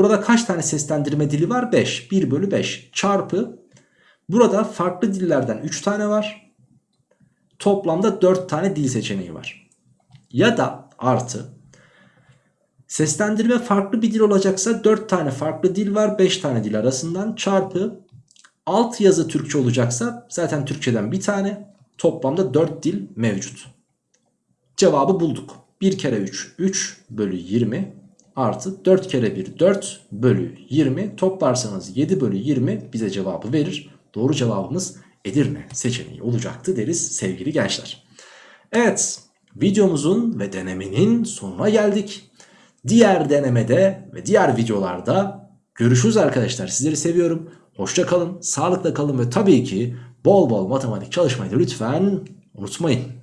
burada kaç tane seslendirme dili var? 5 1 bölü 5 çarpı. Burada farklı dillerden 3 tane var. Toplamda 4 tane dil seçeneği var. Ya da artı. Seslendirme farklı bir dil olacaksa 4 tane farklı dil var 5 tane dil arasından. Çarpı. Alt yazı Türkçe olacaksa zaten Türkçeden bir tane. Toplamda 4 dil mevcut. Cevabı bulduk. 1 kere 3 3 bölü 20 artı 4 kere 1 4 bölü 20 toplarsanız 7 bölü 20 bize cevabı verir. Doğru cevabımız Edirne seçeneği olacaktı deriz sevgili gençler. Evet videomuzun ve denemenin sonuna geldik. Diğer denemede ve diğer videolarda görüşürüz arkadaşlar. Sizleri seviyorum. Hoşça kalın, sağlıkla kalın ve tabii ki bol bol matematik çalışmayı da lütfen unutmayın.